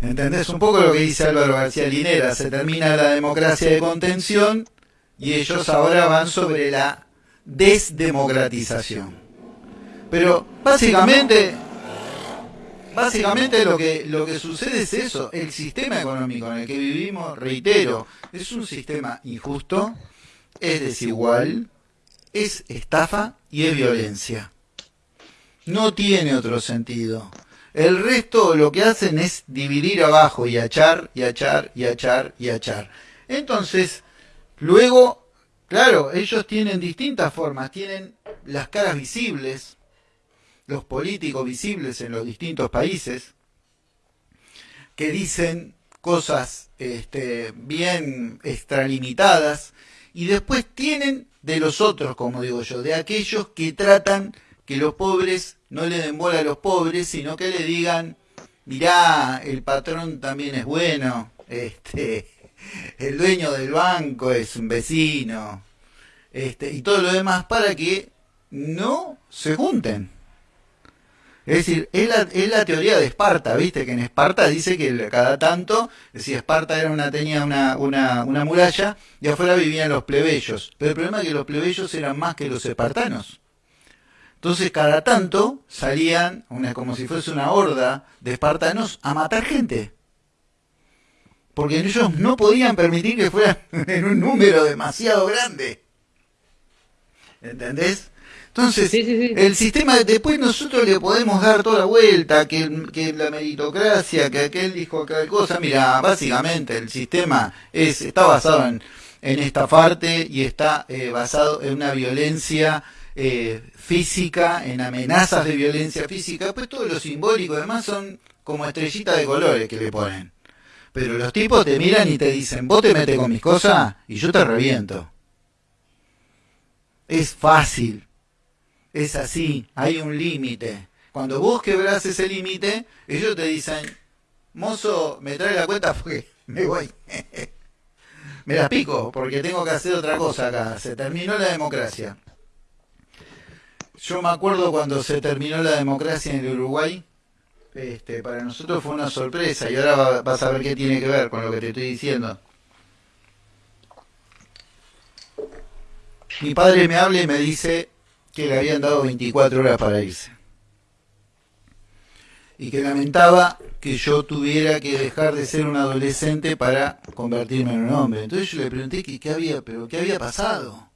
¿Entendés un poco lo que dice Álvaro García Linera? Se termina la democracia de contención y ellos ahora van sobre la desdemocratización. Pero básicamente, básicamente lo que, lo que sucede es eso. El sistema económico en el que vivimos, reitero, es un sistema injusto, es desigual, es estafa y es violencia. No tiene otro sentido. El resto lo que hacen es dividir abajo y achar y achar y achar y achar. Entonces, luego, claro, ellos tienen distintas formas, tienen las caras visibles, los políticos visibles en los distintos países, que dicen cosas este, bien extralimitadas, y después tienen de los otros, como digo yo, de aquellos que tratan que los pobres no le den bola a los pobres, sino que le digan, mirá, el patrón también es bueno, este, el dueño del banco es un vecino, este, y todo lo demás para que no se junten. Es decir, es la, teoría de Esparta, ¿viste? Que en Esparta dice que cada tanto, si Esparta era una, tenía una, una, una muralla, y afuera vivían los plebeyos. Pero el problema es que los plebeyos eran más que los espartanos. Entonces cada tanto salían, una, como si fuese una horda de espartanos, a matar gente. Porque ellos no podían permitir que fueran en un número demasiado grande. ¿Entendés? Entonces, el sistema, después nosotros le podemos dar toda la vuelta, que, que la meritocracia, que aquel dijo aquella cosa, mira, básicamente el sistema es está basado en, en estafarte y está eh, basado en una violencia eh, física, en amenazas de violencia física, pues todo lo simbólico además son como estrellitas de colores que le ponen. Pero los tipos te miran y te dicen, vos te metes con mis cosas y yo te reviento. Es fácil. Es así, hay un límite. Cuando vos quebrás ese límite, ellos te dicen, mozo, me trae la cuenta porque me voy. me la pico porque tengo que hacer otra cosa acá. Se terminó la democracia. Yo me acuerdo cuando se terminó la democracia en el Uruguay, este, para nosotros fue una sorpresa y ahora vas a ver qué tiene que ver con lo que te estoy diciendo. Mi padre me habla y me dice que le habían dado 24 horas para irse. Y que lamentaba que yo tuviera que dejar de ser un adolescente para convertirme en un hombre. Entonces yo le pregunté qué había, pero qué había pasado.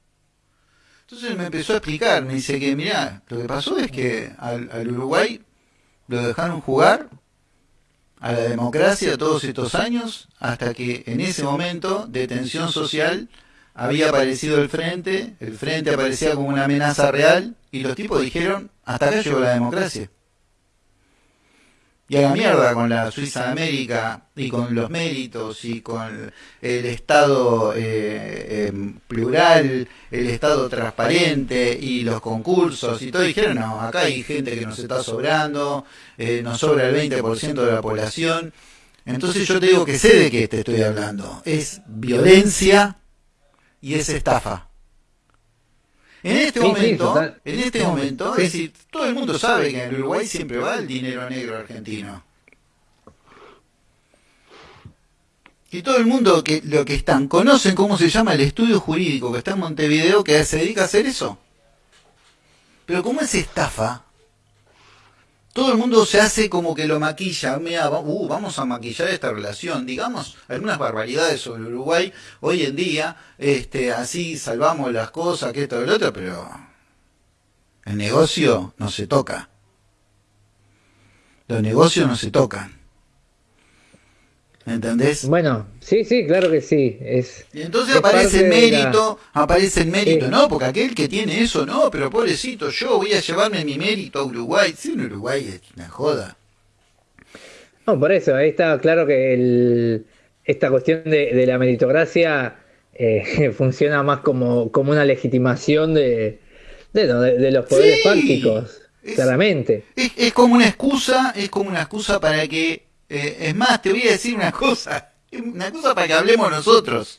Entonces me empezó a explicar, me dice que, mira, lo que pasó es que al, Uruguay lo dejaron jugar a la democracia todos estos años, hasta que en ese momento de tensión social había aparecido el frente, el frente aparecía como una amenaza real, y los tipos dijeron, hasta acá llegó la democracia y a la mierda con la Suiza América y con los méritos y con el Estado eh, em, plural, el Estado transparente y los concursos y todo, dijeron, no, acá hay gente que nos está sobrando, eh, nos sobra el 20% de la población. Entonces yo te digo que sé de qué te estoy hablando. Es violencia y es estafa. En este momento, en este momento, es decir, todo el mundo sabe que en Uruguay siempre va el dinero negro argentino. Y todo el mundo que lo que están conocen cómo se llama el estudio jurídico que está en Montevideo que se dedica a hacer eso. Pero como es estafa, todo el mundo se hace como que lo maquilla. Mira, uh, vamos a maquillar esta relación. Digamos algunas barbaridades sobre Uruguay hoy en día. Este, así salvamos las cosas, que esto y lo otro, pero el negocio no se toca. Los negocios no se tocan. ¿Entendés? Bueno, sí, sí, claro que sí. Es, y entonces aparece el mérito, aparece el mérito, ¿no? Porque aquel que tiene eso, no, pero pobrecito, yo voy a llevarme mi mérito a Uruguay. Sí, en Uruguay es una joda. No, por eso, ahí está claro que el, esta cuestión de, la meritocracia eh, funciona más como, como una legitimación de, de, los poderes fácticos, claramente. Es, es como una excusa, es como una excusa para que eh, es más, te voy a decir una cosa, una cosa para que hablemos nosotros.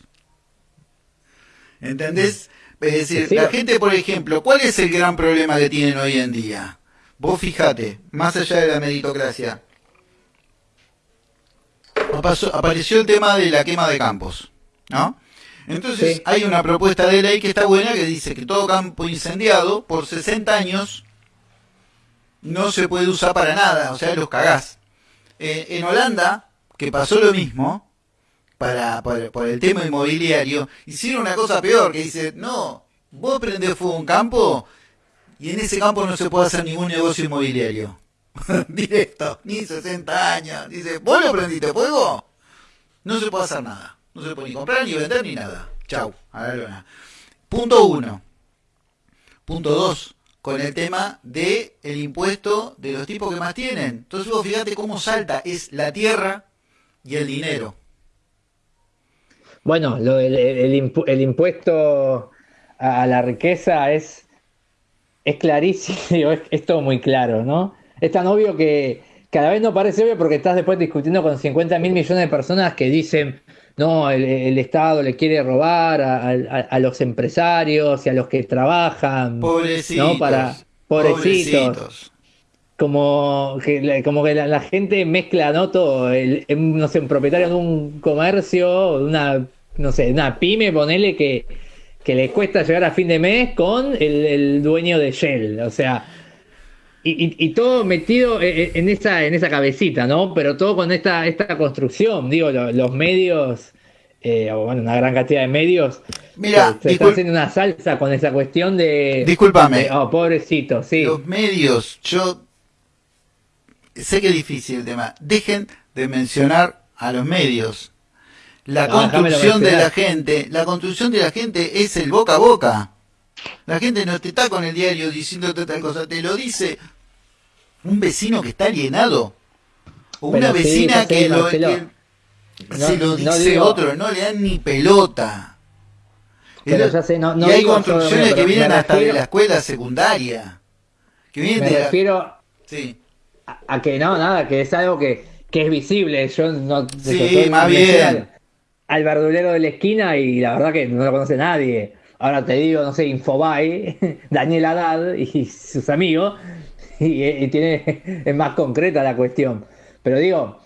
¿Entendés? Es decir, la gente, por ejemplo, ¿cuál es el gran problema que tienen hoy en día? Vos fijate, más allá de la meritocracia, apareció el tema de la quema de campos, ¿no? Entonces hay una propuesta de ley que está buena que dice que todo campo incendiado por 60 años no se puede usar para nada, o sea, los cagás. Eh, en Holanda, que pasó lo mismo, para, por, el tema inmobiliario, hicieron una cosa peor, que dice, no, vos prendés fuego un campo y en ese campo no se puede hacer ningún negocio inmobiliario. Directo, ni 60 años. Dice, ¿vos lo prendiste fuego? No se puede hacer nada. No se puede ni comprar, ni vender, ni nada. Chau, a la luna. Punto uno. Punto dos con el tema de el impuesto de los tipos que más tienen. Entonces vos fíjate cómo salta, es la tierra y el dinero. Bueno, lo, el, el, impuesto a la riqueza es, es clarísimo, es, todo muy claro, ¿no? Es tan obvio que cada vez no parece obvio porque estás después discutiendo con 50 mil millones de personas que dicen, no, el, Estado le quiere robar a, los empresarios y a los que trabajan. Pobrecitos. ¿no? Para, pobrecitos. Como que, como que la, gente mezcla, ¿no? Todo, el, no sé, un propietario de un comercio, una, no sé, una pyme, ponele que, que le cuesta llegar a fin de mes con el, el dueño de Shell. O sea, y, todo metido e, e, en esa, en esa cabecita, ¿no? Pero todo con esta, esta construcción, digo, los, medios, eh, o bueno, una gran cantidad de medios, Mira, se, están haciendo una salsa con esa cuestión de... Discúlpame. oh, pobrecito, sí. Los medios, yo sé que es difícil el tema. Dejen de mencionar a los medios. La construcción de la gente, la construcción de la gente es el boca a boca. La gente no te está con el diario diciéndote tal cosa, te lo dice un vecino que está alienado o una vecina que, lo, se lo dice otro, no le dan ni pelota. y hay construcciones que vienen hasta de la escuela secundaria. Que vienen me refiero sí. a, que no, nada, que es algo que, que es visible. Yo no sí, más bien. Al, verdulero de la esquina y la verdad que no lo conoce nadie. Ahora te digo, no sé, Infobay, Daniel Haddad y sus amigos, y, tiene, es más concreta la cuestión. Pero digo,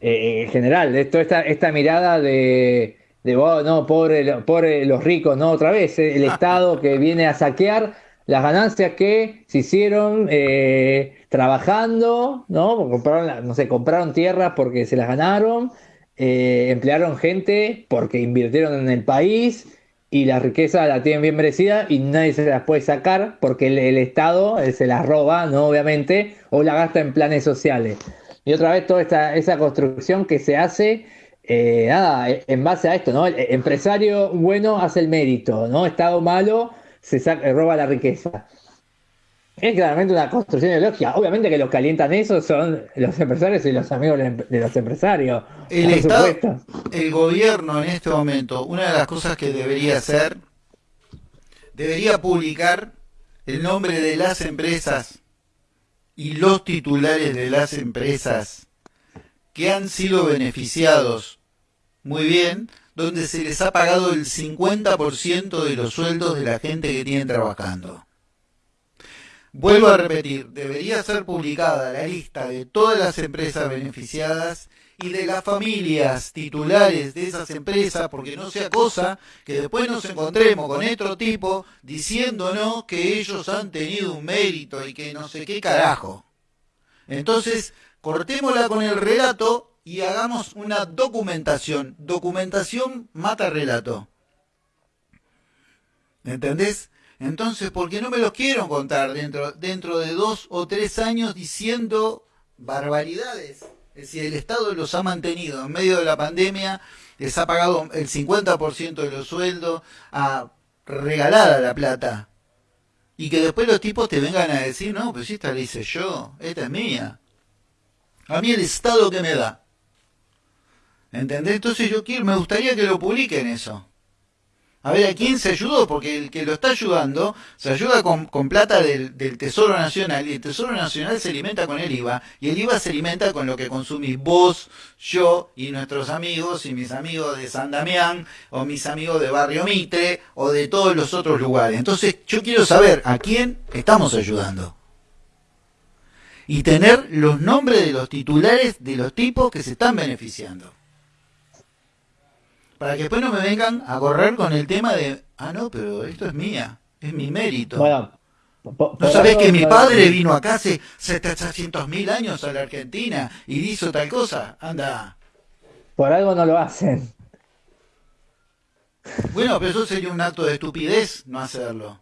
eh, en general, esto, esta, esta mirada de, de oh, no, pobre, pobre los ricos, no, otra vez, eh, el Estado que viene a saquear las ganancias que se hicieron eh, trabajando, ¿no? Compraron, no sé, compraron tierras porque se las ganaron, emplearon gente porque invirtieron en el país y la riqueza la tienen bien merecida y nadie se las puede sacar porque el, Estado eh, se las roba, ¿no? Obviamente, o la gasta en planes sociales. Y otra vez toda esta, esa construcción que se hace, eh, nada, e, en base a esto, ¿no? El empresario bueno hace el mérito, ¿no? Estado malo se roba la riqueza. Es claramente una construcción ideológica. Obviamente que los que alientan eso son los empresarios y los amigos de los empresarios. El Estado, el gobierno en este momento, una de las cosas que debería hacer, debería publicar el nombre de las empresas y los titulares de las empresas que han sido beneficiados muy bien, donde se les ha pagado el 50% de los sueldos de la gente que tienen trabajando. Vuelvo a repetir, debería ser publicada la lista de todas las empresas beneficiadas y de las familias titulares de esas empresas, porque no sea cosa que después nos encontremos con otro tipo diciéndonos que ellos han tenido un mérito y que no sé qué carajo. Entonces, cortémosla con el relato y hagamos una documentación. Documentación mata relato. ¿Entendés? Entonces, ¿por qué no me los quiero contar dentro, dentro de dos o tres años diciendo barbaridades? Es decir, el Estado los ha mantenido en medio de la pandemia, les ha pagado el 50% de los sueldos, ha regalada la plata. Y que después los tipos te vengan a decir, no, pues esta la hice yo, esta es mía. A mí el Estado que me da. ¿Entendés? Entonces yo quiero, me gustaría que lo publiquen eso. A ver a quién se ayudó, porque el que lo está ayudando se ayuda con, plata del, Tesoro Nacional y el Tesoro Nacional se alimenta con el IVA y el IVA se alimenta con lo que consumís vos, yo y nuestros amigos y mis amigos de San Damián o mis amigos de Barrio Mitre o de todos los otros lugares. Entonces yo quiero saber a quién estamos ayudando. Y tener los nombres de los titulares de los tipos que se están beneficiando para que después no me vengan a correr con el tema de, ah, no, pero esto es mía, es mi mérito. Bueno, ¿No sabés que mi padre vino acá hace 700 mil años a la Argentina y hizo tal cosa? Anda. Por algo no lo hacen. Bueno, pero eso sería un acto de estupidez no hacerlo.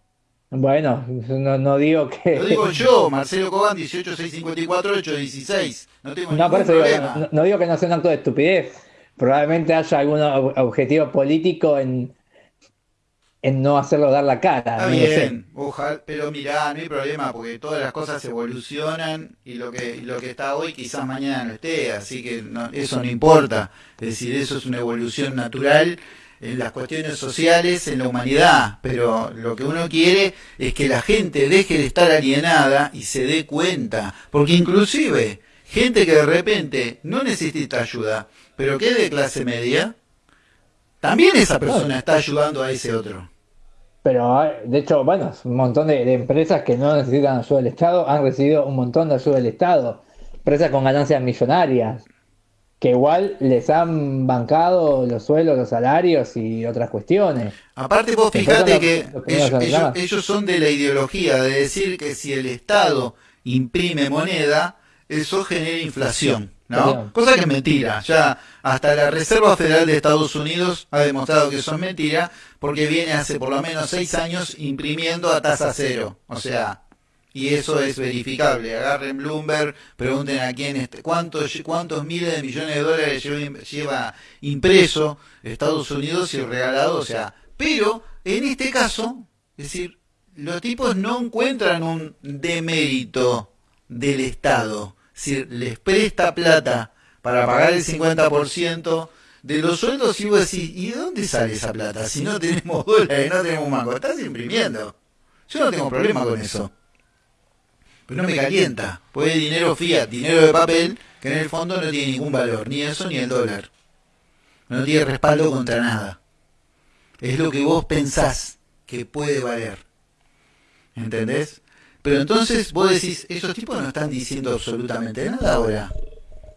Bueno, no, digo que. Lo digo yo, Marcelo Coban, 18654-816. No tengo no, ningún problema. no, no digo que no sea un acto de estupidez probablemente haya algún objetivo político en, en no hacerlo dar la cara. Está bien, ojalá, pero mirá, no hay problema, porque todas las cosas evolucionan y lo que, lo que está hoy quizás mañana no esté, así que eso no importa. Es decir, eso es una evolución natural en las cuestiones sociales, en la humanidad, pero lo que uno quiere es que la gente deje de estar alienada y se dé cuenta, porque inclusive gente que de repente no necesita ayuda, pero que de clase media, también esa persona está ayudando a ese otro. Pero de hecho, bueno, un montón de, empresas que no necesitan ayuda del Estado han recibido un montón de ayuda del Estado. Empresas con ganancias millonarias, que igual les han bancado los sueldos, los salarios y otras cuestiones. Aparte vos fíjate que ellos, son de la ideología de decir que si el Estado imprime moneda, eso genera inflación. ¿No? Cosa que es mentira. Ya hasta la Reserva Federal de Estados Unidos ha demostrado que eso es mentira porque viene hace por lo menos seis años imprimiendo a tasa cero. O sea, y eso es verificable. Agarren Bloomberg, pregunten a quién, este, cuántos, cuántos miles de millones de dólares lleva, impreso Estados Unidos y regalado. O sea, pero en este caso, es decir, los tipos no encuentran un demérito del Estado si les presta plata para pagar el 50% de los sueldos y vos decís, ¿y de dónde sale esa plata? Si no tenemos dólares, no tenemos mango, estás imprimiendo. Yo no tengo problema con eso. Pero no me calienta, pues dinero fiat, dinero de papel, que en el fondo no tiene ningún valor, ni eso ni el dólar. No tiene respaldo contra nada. Es lo que vos pensás que puede valer. ¿Entendés? Pero entonces vos decís, esos tipos no están diciendo absolutamente nada ahora.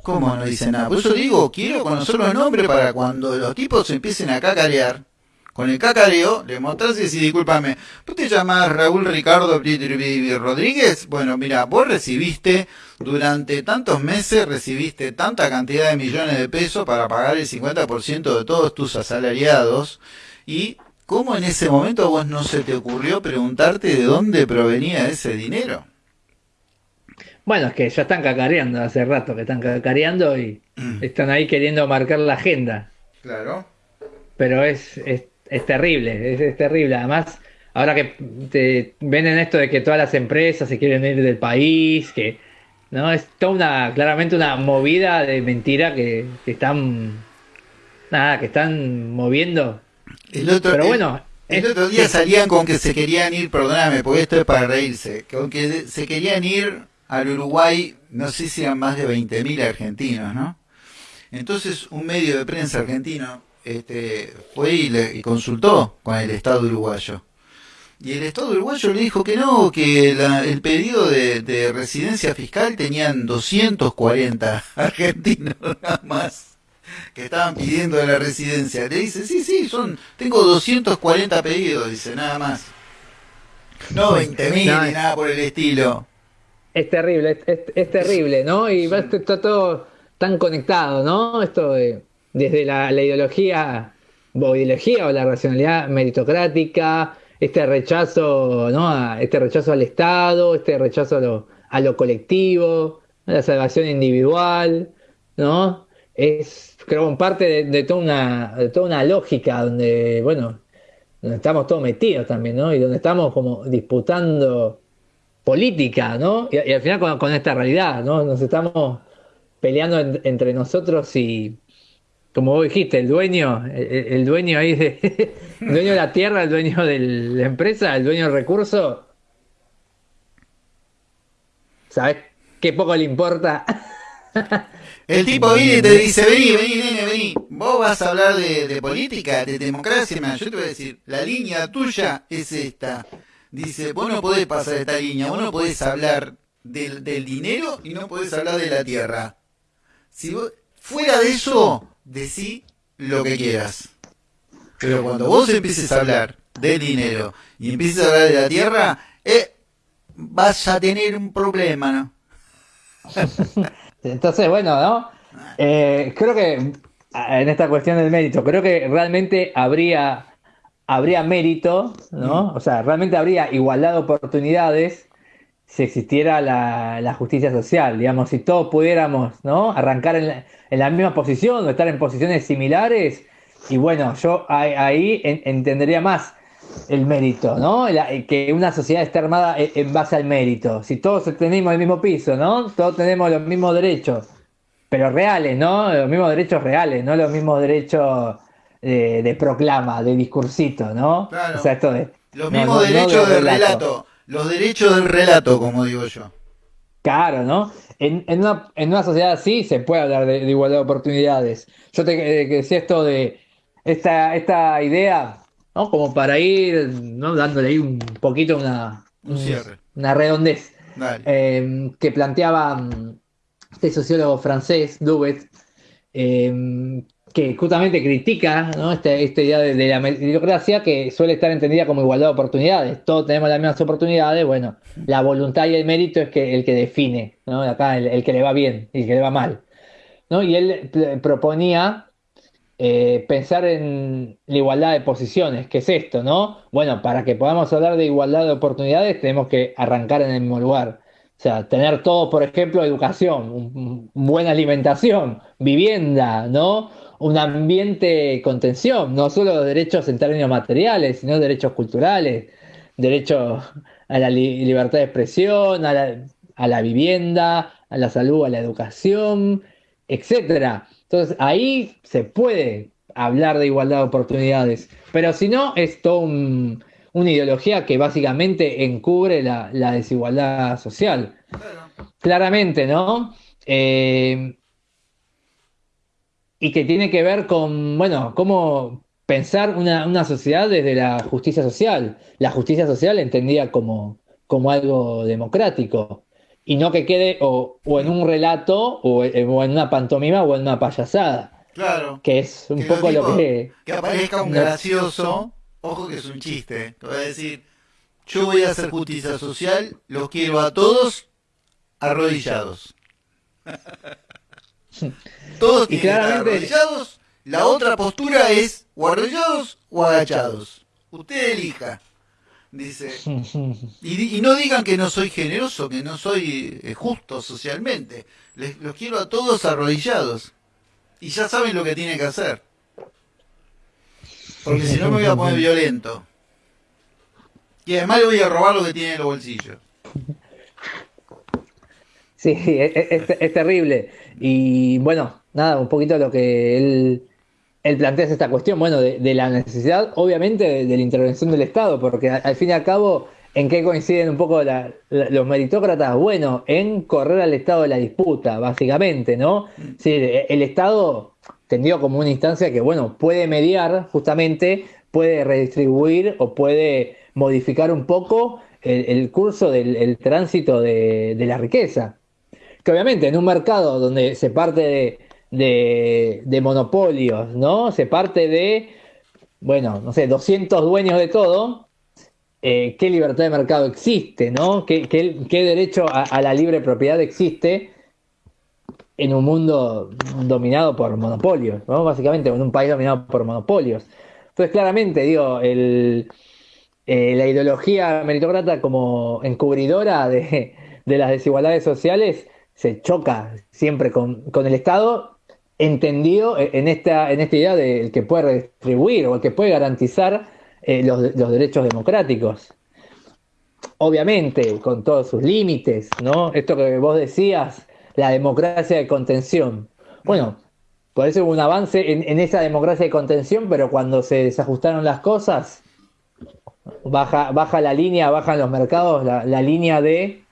¿Cómo no dicen nada? Por eso digo, quiero conocer los nombres para cuando los tipos empiecen a cacarear. Con el cacareo, le mostrás y decís, discúlpame, ¿vos te llamás Raúl Ricardo Rodríguez? Bueno, mira, vos recibiste, durante tantos meses, recibiste tanta cantidad de millones de pesos para pagar el 50% de todos tus asalariados y ¿Cómo en ese momento vos no se te ocurrió preguntarte de dónde provenía ese dinero? Bueno, es que ya están cacareando hace rato que están cacareando y mm. están ahí queriendo marcar la agenda. Claro. Pero es, es, terrible, es, terrible. Además, ahora que te ven en esto de que todas las empresas se quieren ir del país, que no es toda una, claramente una movida de mentira que, que están nada, que están moviendo el otro, Pero bueno, el, otro día salían con que se querían ir, perdóname, porque esto es para reírse, con que se querían ir al Uruguay, no sé si eran más de 20.000 argentinos, ¿no? Entonces un medio de prensa argentino este, fue y, le, consultó con el Estado uruguayo. Y el Estado uruguayo le dijo que no, que el pedido de, de, residencia fiscal tenían 240 argentinos nada más que estaban pidiendo la residencia. Le dice, sí, sí, son, tengo 240 pedidos, dice, nada más. No 20.000 ni nada por el estilo. Es terrible, es, terrible, ¿no? Y está todo tan conectado, ¿no? Esto de, desde la, ideología, o ideología o la racionalidad meritocrática, este rechazo, ¿no? este rechazo al Estado, este rechazo a lo, a lo colectivo, a la salvación individual, ¿no? Es, creo, parte de, toda una, toda una lógica donde, bueno, donde estamos todos metidos también, ¿no? Y donde estamos como disputando política, ¿no? Y, al final con, esta realidad, ¿no? Nos estamos peleando entre nosotros y, como vos dijiste, el dueño, el, dueño ahí de, el dueño de la tierra, el dueño de la empresa, el dueño del recurso, ¿sabes qué poco le importa? El tipo viene y te dice, vení, vení, nene, vení. Vos vas a hablar de, política, de democracia, yo te voy a decir, la línea tuya es esta dice, vos no podés pasar esta línea, vos no podés hablar del, dinero y no podés hablar de la tierra. Si fuera de eso, decí lo que quieras. Pero cuando vos empieces a hablar del dinero y empieces a hablar de la tierra, eh, vas a tener un problema, ¿no? Entonces, bueno, ¿no? Eh, creo que en esta cuestión del mérito, creo que realmente habría habría mérito, ¿no? O sea, realmente habría igualdad de oportunidades si existiera la, justicia social, digamos, si todos pudiéramos, ¿no? Arrancar en la, misma posición o estar en posiciones similares, y bueno, yo ahí entendería más el mérito, ¿no? que una sociedad esté armada e, en base al mérito. Si todos tenemos el mismo piso, ¿no? Todos tenemos los mismos derechos, pero reales, ¿no? Los mismos derechos reales, no los mismos derechos de, proclama, de discursito, ¿no? Claro. O sea, esto de, los mismos derechos del relato. los derechos del relato, como digo yo. Claro, ¿no? En, en, una, en una sociedad así se puede hablar de, igualdad de oportunidades. Yo te decía esto de esta, esta idea, ¿no? Como para ir ¿no? dándole ahí un poquito una, una redondez. Eh, que planteaba mm, este sociólogo francés, Dubet, eh, que justamente critica ¿no? esta, idea de, la meritocracia que suele estar entendida como igualdad de oportunidades. Todos tenemos las mismas oportunidades, bueno, la voluntad y el mérito es que el que define, ¿no? Acá el, que le va bien y el que le va mal. ¿no? Y él proponía eh, pensar en la igualdad de posiciones, ¿qué es esto? ¿no? Bueno, para que podamos hablar de igualdad de oportunidades tenemos que arrancar en el mismo lugar. O sea, tener todo, por ejemplo, educación, buena alimentación, vivienda, ¿no? un ambiente de contención, no solo derechos en términos materiales, sino derechos culturales, derecho a la libertad de expresión, a la, vivienda, a la salud, a la educación, etcétera. Entonces ahí se puede hablar de igualdad de oportunidades, pero si no es toda una ideología que básicamente encubre la, desigualdad social. Claramente, ¿no? Eh, y que tiene que ver con, bueno, cómo pensar una, sociedad desde la justicia social. La justicia social entendida como, como algo democrático y no que quede o, en un relato o, en una pantomima o en una payasada. Claro. Que es un poco lo que... Que aparezca un gracioso, ojo que es un chiste, te voy a decir, yo voy a hacer justicia social, los quiero a todos arrodillados. Todos tienen arrodillados. La otra postura es o arrodillados o agachados. Usted elija. Dice. Y, no digan que no soy generoso, que no soy eh, justo socialmente. Les, los quiero a todos arrodillados. Y ya saben lo que tienen que hacer. Porque si no me voy a poner violento. Y además le voy a robar lo que tiene en los bolsillos. Sí, es, terrible. Y bueno, nada, un poquito lo que él, él plantea es esta cuestión, bueno, de, la necesidad, obviamente, de, la intervención del Estado, porque al, fin y al cabo, ¿en qué coinciden un poco los meritócratas? Bueno, en correr al Estado de la disputa, básicamente, ¿no? Sí, el Estado tendió como una instancia que, bueno, puede mediar, justamente, puede redistribuir o puede modificar un poco el, curso del tránsito de la riqueza que obviamente en un mercado donde se parte de, monopolios, ¿no? Se parte de, bueno, no sé, 200 dueños de todo, eh, qué libertad de mercado existe, ¿no? ¿Qué, derecho a, la libre propiedad existe en un mundo dominado por monopolios, ¿no? Básicamente, en un país dominado por monopolios. Entonces, claramente, digo, eh, la ideología meritocrata como encubridora de, las desigualdades sociales se choca siempre con, el Estado, entendido en esta, en esta idea del que puede redistribuir o el que puede garantizar eh, los, derechos democráticos. Obviamente, con todos sus límites, ¿no? Esto que vos decías, la democracia de contención. Bueno, hubo un avance en, esa democracia de contención, pero cuando se desajustaron las cosas, baja, baja la línea, bajan los mercados, la, línea de,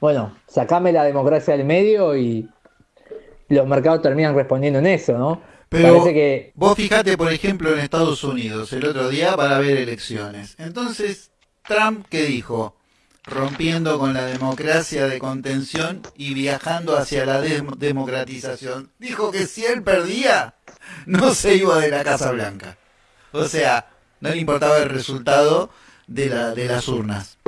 bueno, sacame la democracia del medio y los mercados terminan respondiendo en eso, ¿no? Pero que... vos fijate, por ejemplo, en Estados Unidos el otro día para ver elecciones. Entonces, Trump, ¿qué dijo? Rompiendo con la democracia de contención y viajando hacia la democratización. Dijo que si él perdía, no se iba de la Casa Blanca. O sea, no le importaba el resultado de, la, de las urnas.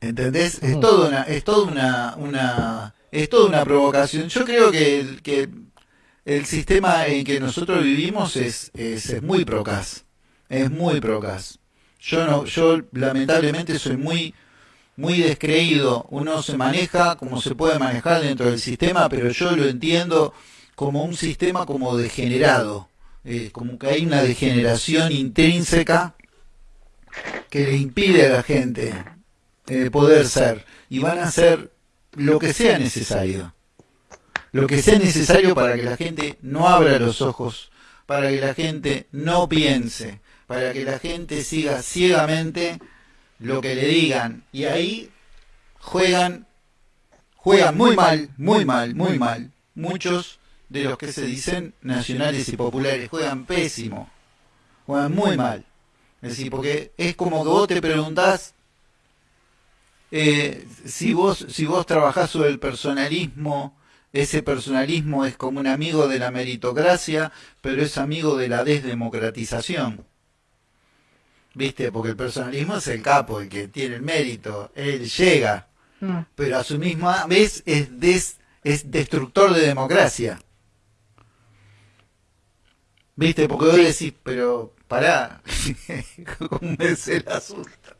¿Entendés? Es toda una, es toda una, una, es toda una provocación. Yo creo que, que el sistema en que nosotros vivimos es, es, muy procas, es muy procas. Yo no, yo lamentablemente soy muy, muy descreído. Uno se maneja como se puede manejar dentro del sistema, pero yo lo entiendo como un sistema como degenerado, eh, como que hay una degeneración intrínseca que le impide a la gente eh, poder ser y van a hacer lo que sea necesario lo que sea necesario para que la gente no abra los ojos, para que la gente no piense, para que la gente siga ciegamente lo que le digan. Y ahí juegan, juegan muy mal, muy mal, muy mal. Muchos de los que se dicen nacionales y populares juegan pésimo, juegan muy mal. Es decir, porque es como que vos te preguntás eh, si vos si vos trabajás sobre el personalismo ese personalismo es como un amigo de la meritocracia, pero es amigo de la desdemocratización. ¿Viste? Porque el personalismo es el capo, el que tiene el mérito, él llega, mm. pero a su misma vez es, des, es destructor de democracia. ¿Viste? Porque vos decís, pero pará, ¿cómo es el asunto?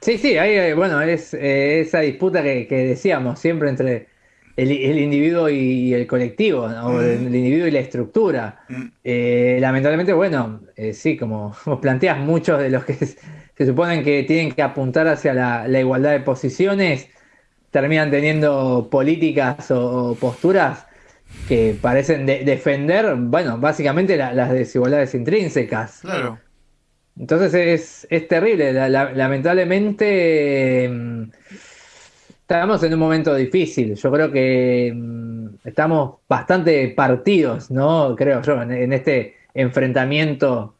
Sí, sí, hay, bueno, es eh, esa disputa que decíamos siempre entre el, individuo y, el colectivo, o el, individuo y la estructura. Mm. Eh, lamentablemente, bueno, eh, sí, como vos planteas, muchos de los que se suponen que tienen que apuntar hacia la, igualdad de posiciones terminan teniendo políticas o, posturas que parecen defender, bueno, básicamente las desigualdades intrínsecas. Claro. Entonces es, es terrible. lamentablemente Estamos en un momento difícil. Yo creo que mm, estamos bastante partidos, ¿no? Creo yo, en, este enfrentamiento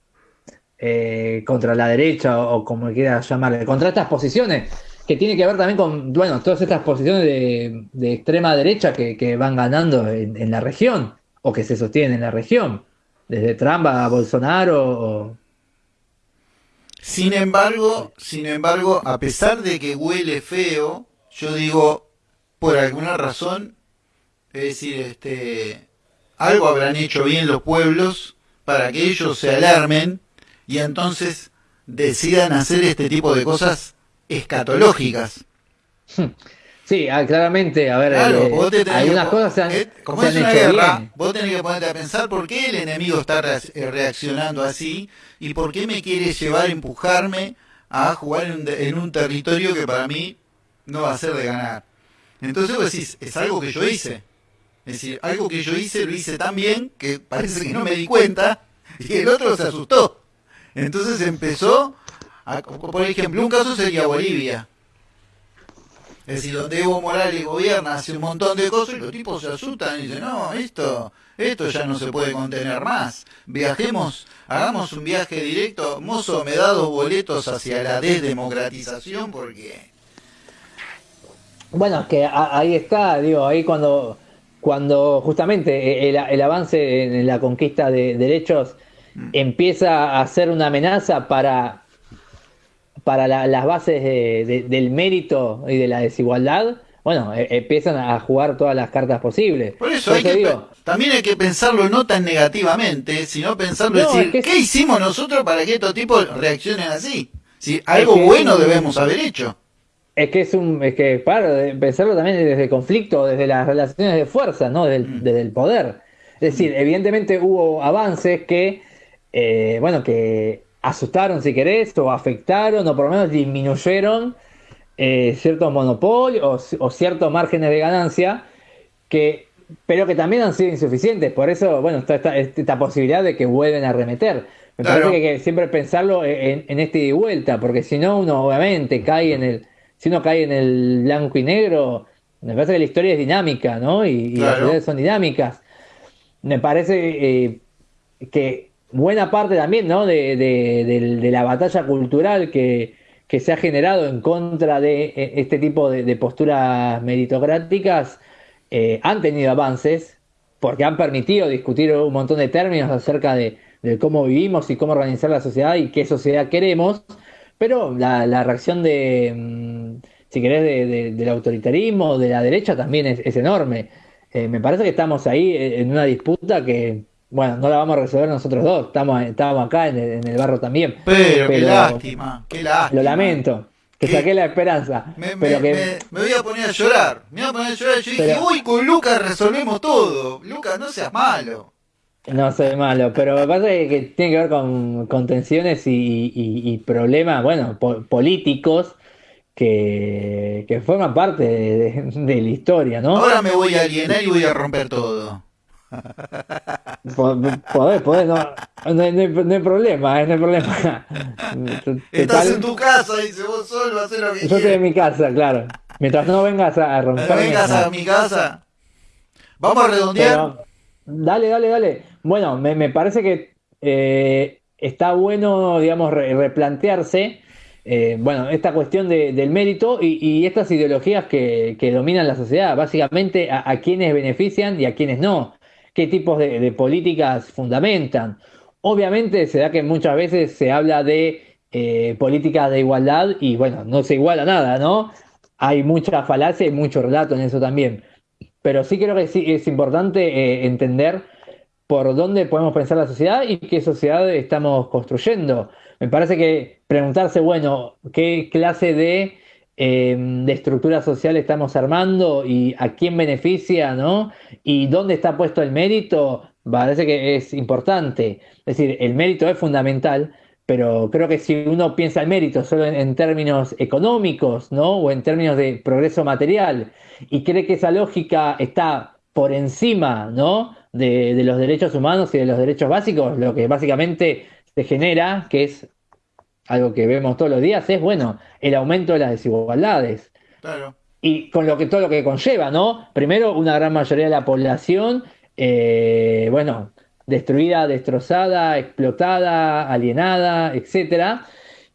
eh, contra la derecha o, como quieras llamarle, contra estas posiciones que tiene que ver también con, bueno, todas estas posiciones de, extrema derecha que, van ganando en, la región o que se sostienen en la región, desde Trump a Bolsonaro. Sin embargo, sin embargo, a pesar de que huele feo, yo digo, por alguna razón, es decir, este, algo habrán hecho bien los pueblos para que ellos se alarmen y entonces decidan hacer este tipo de cosas escatológicas. Sí, ah, claramente, a ver, eh, hay unas cosas se han, eh, como es una guerra, vos tenés que ponerte a pensar por qué el enemigo está eh, reaccionando así y por qué me quiere llevar, empujarme a jugar en un territorio que para mí no va a ser de ganar. Entonces vos decís, es algo que yo hice. Es decir, algo que yo hice lo hice tan bien que parece que no me di cuenta y el otro se asustó. Entonces empezó, a, por ejemplo, un caso sería Bolivia. Es decir, donde Evo Morales gobierna, hace un montón de cosas y los tipos se asustan y dicen, no, esto, esto ya no se puede contener más. Viajemos, hagamos un viaje directo. Mozo, me da dos boletos hacia la desdemocratización porque bueno, es que ahí está, digo, ahí cuando, cuando justamente el, avance en la conquista de derechos mm. empieza a ser una amenaza para para las bases del mérito y de la desigualdad, bueno, e, empiezan a jugar todas las cartas posibles. Por eso, también hay que pensarlo no tan negativamente, sino pensarlo decir, ¿qué hicimos nosotros para que estos tipos reaccionen así? Si algo bueno debemos haber hecho. Es que es un, es que para pensarlo también desde el conflicto, desde las relaciones de fuerza, ¿no? Desde el, mm. desde el poder. Es decir, mm. evidentemente hubo avances que, eh, bueno, que asustaron, si querés, o afectaron, o por lo menos disminuyeron eh, ciertos monopolios o, ciertos márgenes de ganancia, que, pero que también han sido insuficientes. Por eso, bueno, está esta, posibilidad de que vuelven a remeter. Me parece que, que, siempre pensarlo en, en este y vuelta, porque si no, uno obviamente cae en el, si uno cae en el blanco y negro, me parece que la historia es dinámica, ¿no? Y, las ciudades son dinámicas. Me parece eh, que buena parte también, ¿no? De, la batalla cultural que, que se ha generado en contra de e, este tipo de, posturas meritocráticas eh, han tenido avances porque han permitido discutir un montón de términos acerca de, cómo vivimos y cómo organizar la sociedad y qué sociedad queremos, pero la, reacción de, mm, si querés, del autoritarismo, de la derecha también es, enorme. Eh, me parece que estamos ahí en una disputa que, bueno, no la vamos a resolver nosotros dos, estamos, estamos acá en el, barro también. Pero, qué lástima, qué lástima. Lo lamento, que saqué la esperanza. Me, pero que... me, voy a poner a llorar, me voy a poner a llorar. Yo dije, uy, con Lucas resolvemos todo. Lucas, no seas malo. No soy malo, pero me parece que tiene que ver con, tensiones y, problemas, bueno, políticos que, forman parte de, la historia, ¿no? Ahora me voy a alienar y voy a romper todo. Podés, podés, no, no, hay, problema, no hay problema. Estás en tu casa, dice vos solo, hacer lo que Yo estoy en mi casa, claro. Mientras no vengas a, romper. No vengas a mi casa. Vamos a redondear. dale, dale, dale. Bueno, me, parece que eh, está bueno, digamos, replantearse. Eh, bueno, esta cuestión del mérito y, estas ideologías que, dominan la sociedad, básicamente a, a quienes benefician y a quienes no qué tipos de, políticas fundamentan. Obviamente se da que muchas veces se habla de eh, políticas de igualdad y bueno, no se iguala nada, ¿no? Hay mucha falacia y mucho relato en eso también. Pero sí creo que sí es importante eh, entender por dónde podemos pensar la sociedad y qué sociedad estamos construyendo. Me parece que preguntarse, bueno, qué clase de Em, de estructura social estamos armando y a quién beneficia, ¿no? Y dónde está puesto el mérito, parece que es importante. Es decir, el mérito es fundamental, pero creo que si uno piensa el mérito solo en, términos económicos, ¿no? O en términos de progreso material, y cree que esa lógica está por encima, ¿no? De, de los derechos humanos y de los derechos básicos, lo que básicamente se genera, que es algo que vemos todos los días, es bueno, el aumento de las desigualdades. Claro. Y con lo que todo lo que conlleva, ¿no? Primero, una gran mayoría de la población, eh, bueno, destruida, destrozada, explotada, alienada, etcétera,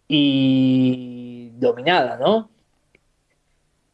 y dominada, ¿no?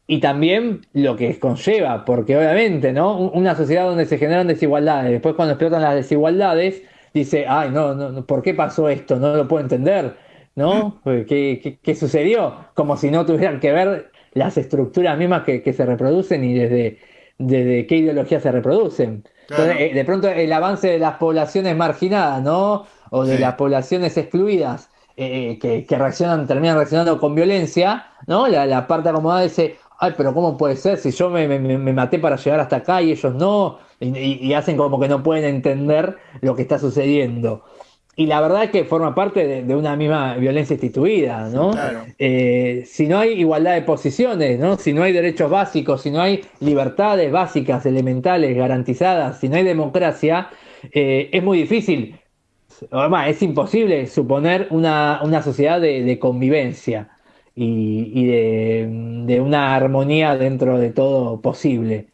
Y también lo que conlleva, porque obviamente, ¿no? Una sociedad donde se generan desigualdades, después cuando explotan las desigualdades, dice, ay, no, no, ¿por qué pasó esto? No lo puedo entender ¿no? ¿Qué, qué, sucedió? Como si no tuvieran que ver las estructuras mismas que, se reproducen y desde, desde qué ideología se reproducen. Eh, de pronto el avance de las poblaciones marginadas, ¿no? O de las poblaciones excluidas, eh, que, reaccionan, terminan reaccionando con violencia, ¿no? La, parte acomodada dice, ay, pero ¿cómo puede ser si yo me, maté para llegar hasta acá y ellos no? y, hacen como que no pueden entender lo que está sucediendo y la verdad es que forma parte de, una misma violencia instituida, ¿no? Eh, si no hay igualdad de posiciones, ¿no? Si no hay derechos básicos, si no hay libertades básicas, elementales, garantizadas, si no hay democracia, eh, es muy difícil, además es imposible suponer una, sociedad de, convivencia y, de, una armonía dentro de todo posible.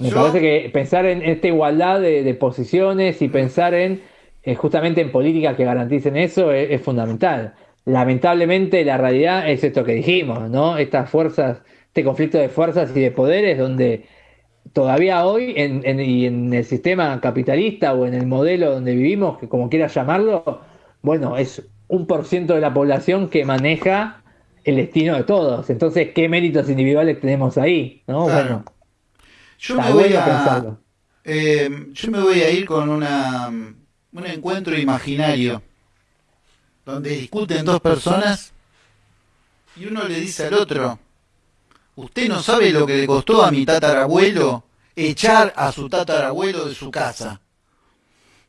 Me parece que pensar en esta igualdad de posiciones y pensar en eh, justamente en políticas que garanticen eso es, fundamental. Lamentablemente la realidad es esto que dijimos, ¿no? Estas fuerzas, este conflicto de fuerzas y de poderes donde todavía hoy en, y en el sistema capitalista o en el modelo donde vivimos, que como quieras llamarlo, bueno, es un por ciento de la población que maneja el destino de todos. Entonces, ¿qué méritos individuales tenemos ahí? ¿no? Bueno, yo me, voy a, eh, yo me voy a ir con una, un encuentro imaginario donde discuten dos personas y uno le dice al otro, usted no sabe lo que le costó a mi tatarabuelo echar a su tatarabuelo de su casa.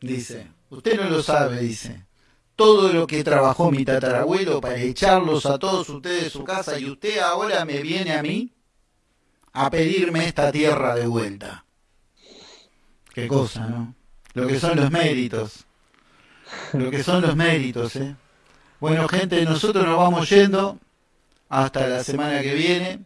Dice, usted no lo sabe, dice. Todo lo que trabajó mi tatarabuelo para echarlos a todos ustedes de su casa y usted ahora me viene a mí a pedirme esta tierra de vuelta. Qué cosa, ¿no? Lo que son los méritos. Lo que son los méritos, ¿eh? Bueno, gente, nosotros nos vamos yendo hasta la semana que viene.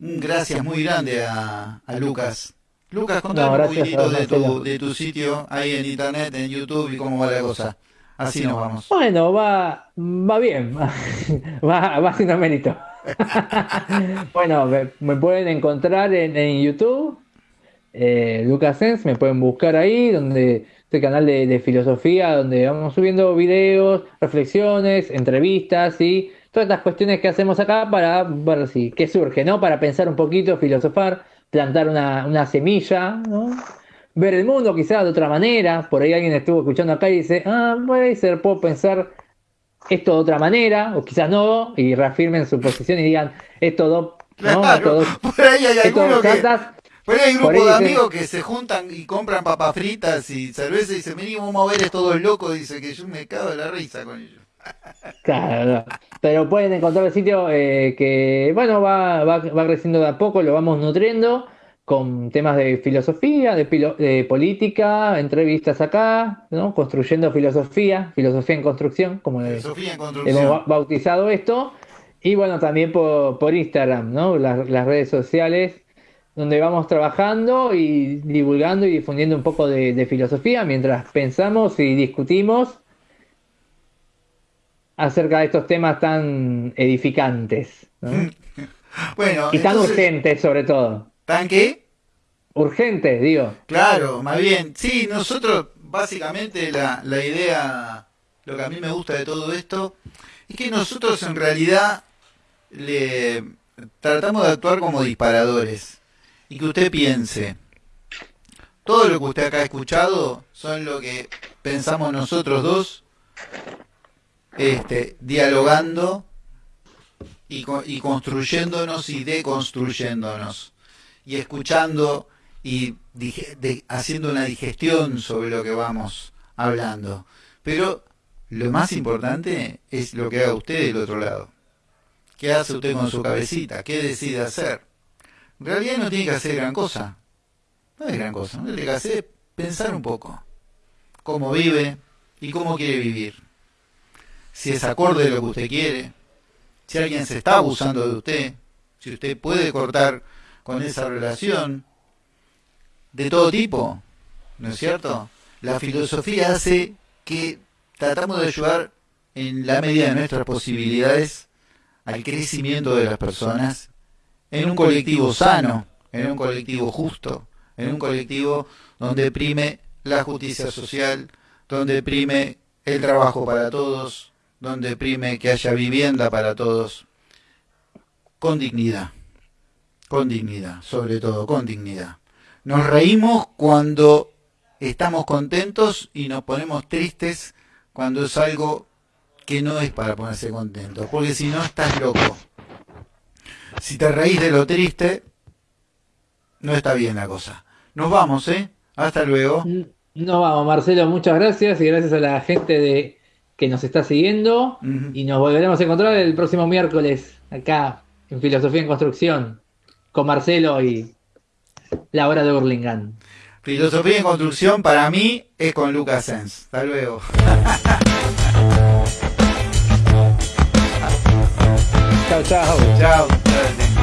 Un gracias muy grande a, Lucas. Lucas, contame un poquitito de tu, de tu sitio ahí en internet, en YouTube y cómo va la cosa. Así nos vamos. Bueno, va, va bien, va, va haciendo mérito. bueno, me, pueden encontrar en, YouTube, eh, Lucas Sens, me pueden buscar ahí, donde este canal de, filosofía, donde vamos subiendo videos, reflexiones, entrevistas y todas estas cuestiones que hacemos acá para ver si qué surge, ¿no? Para pensar un poquito, filosofar, plantar una, semilla, ¿no? Ver el mundo quizás de otra manera. Por ahí alguien estuvo escuchando acá y dice, ah, puede ser, puedo pensar esto de otra manera, o quizás no, y reafirmen su posición y digan, esto do, ¿no? por ahí hay que... Por hay un grupo de amigos que se juntan y compran papas fritas y cerveza y dicen, vení, vamos a ver, es todo loco, dice que yo me cago de la risa con ellos. Claro, pero pueden encontrar el sitio eh, que, bueno, va, va, va, creciendo de a poco, lo vamos nutriendo con temas de filosofía, de, de, política, entrevistas acá, ¿no? construyendo filosofía, filosofía en construcción, como hemos bautizado esto, y bueno, también por, por Instagram, ¿no? las, las, redes sociales, donde vamos trabajando y divulgando y difundiendo un poco de, de filosofía mientras pensamos y discutimos acerca de estos temas tan edificantes. bueno, y tan urgentes sobre todo. ¿Tan qué? Urgente, digo. Claro, más bien. Sí, nosotros, básicamente, la, la idea, lo que a mí me gusta de todo esto, es que nosotros en realidad le tratamos de actuar como disparadores. Y que usted piense, todo lo que usted acá ha escuchado son lo que pensamos nosotros dos, este, dialogando y, y construyéndonos y deconstruyéndonos y escuchando y haciendo una digestión sobre lo que vamos hablando. Pero lo más importante es lo que haga usted del otro lado. ¿Qué hace usted con su cabecita? ¿Qué decide hacer? En realidad no tiene que hacer gran cosa. No es gran cosa. No tiene que hacer pensar un poco. Cómo vive y cómo quiere vivir. Si es acorde a lo que usted quiere. Si alguien se está abusando de usted. Si usted puede cortar con esa relación de todo tipo, ¿no es cierto? La filosofía hace que tratamos de ayudar en la medida de nuestras posibilidades al crecimiento de las personas en un colectivo sano, en un colectivo justo, en un colectivo donde prime la justicia social, donde prime el trabajo para todos, donde prime que haya vivienda para todos, con dignidad con dignidad, sobre todo con dignidad. Nos reímos cuando estamos contentos y nos ponemos tristes cuando es algo que no es para ponerse contento, porque si no estás loco. Si te reís de lo triste, no está bien la cosa. Nos vamos, ¿eh? Hasta luego. Nos vamos, Marcelo, muchas gracias y gracias a la gente de que nos está siguiendo y nos volveremos a encontrar el próximo miércoles acá en Filosofía en Construcción con Marcelo y la hora de Burlingame. Filosofía en construcción para mí es con Lucas Sens. Hasta luego. 跳跳后跳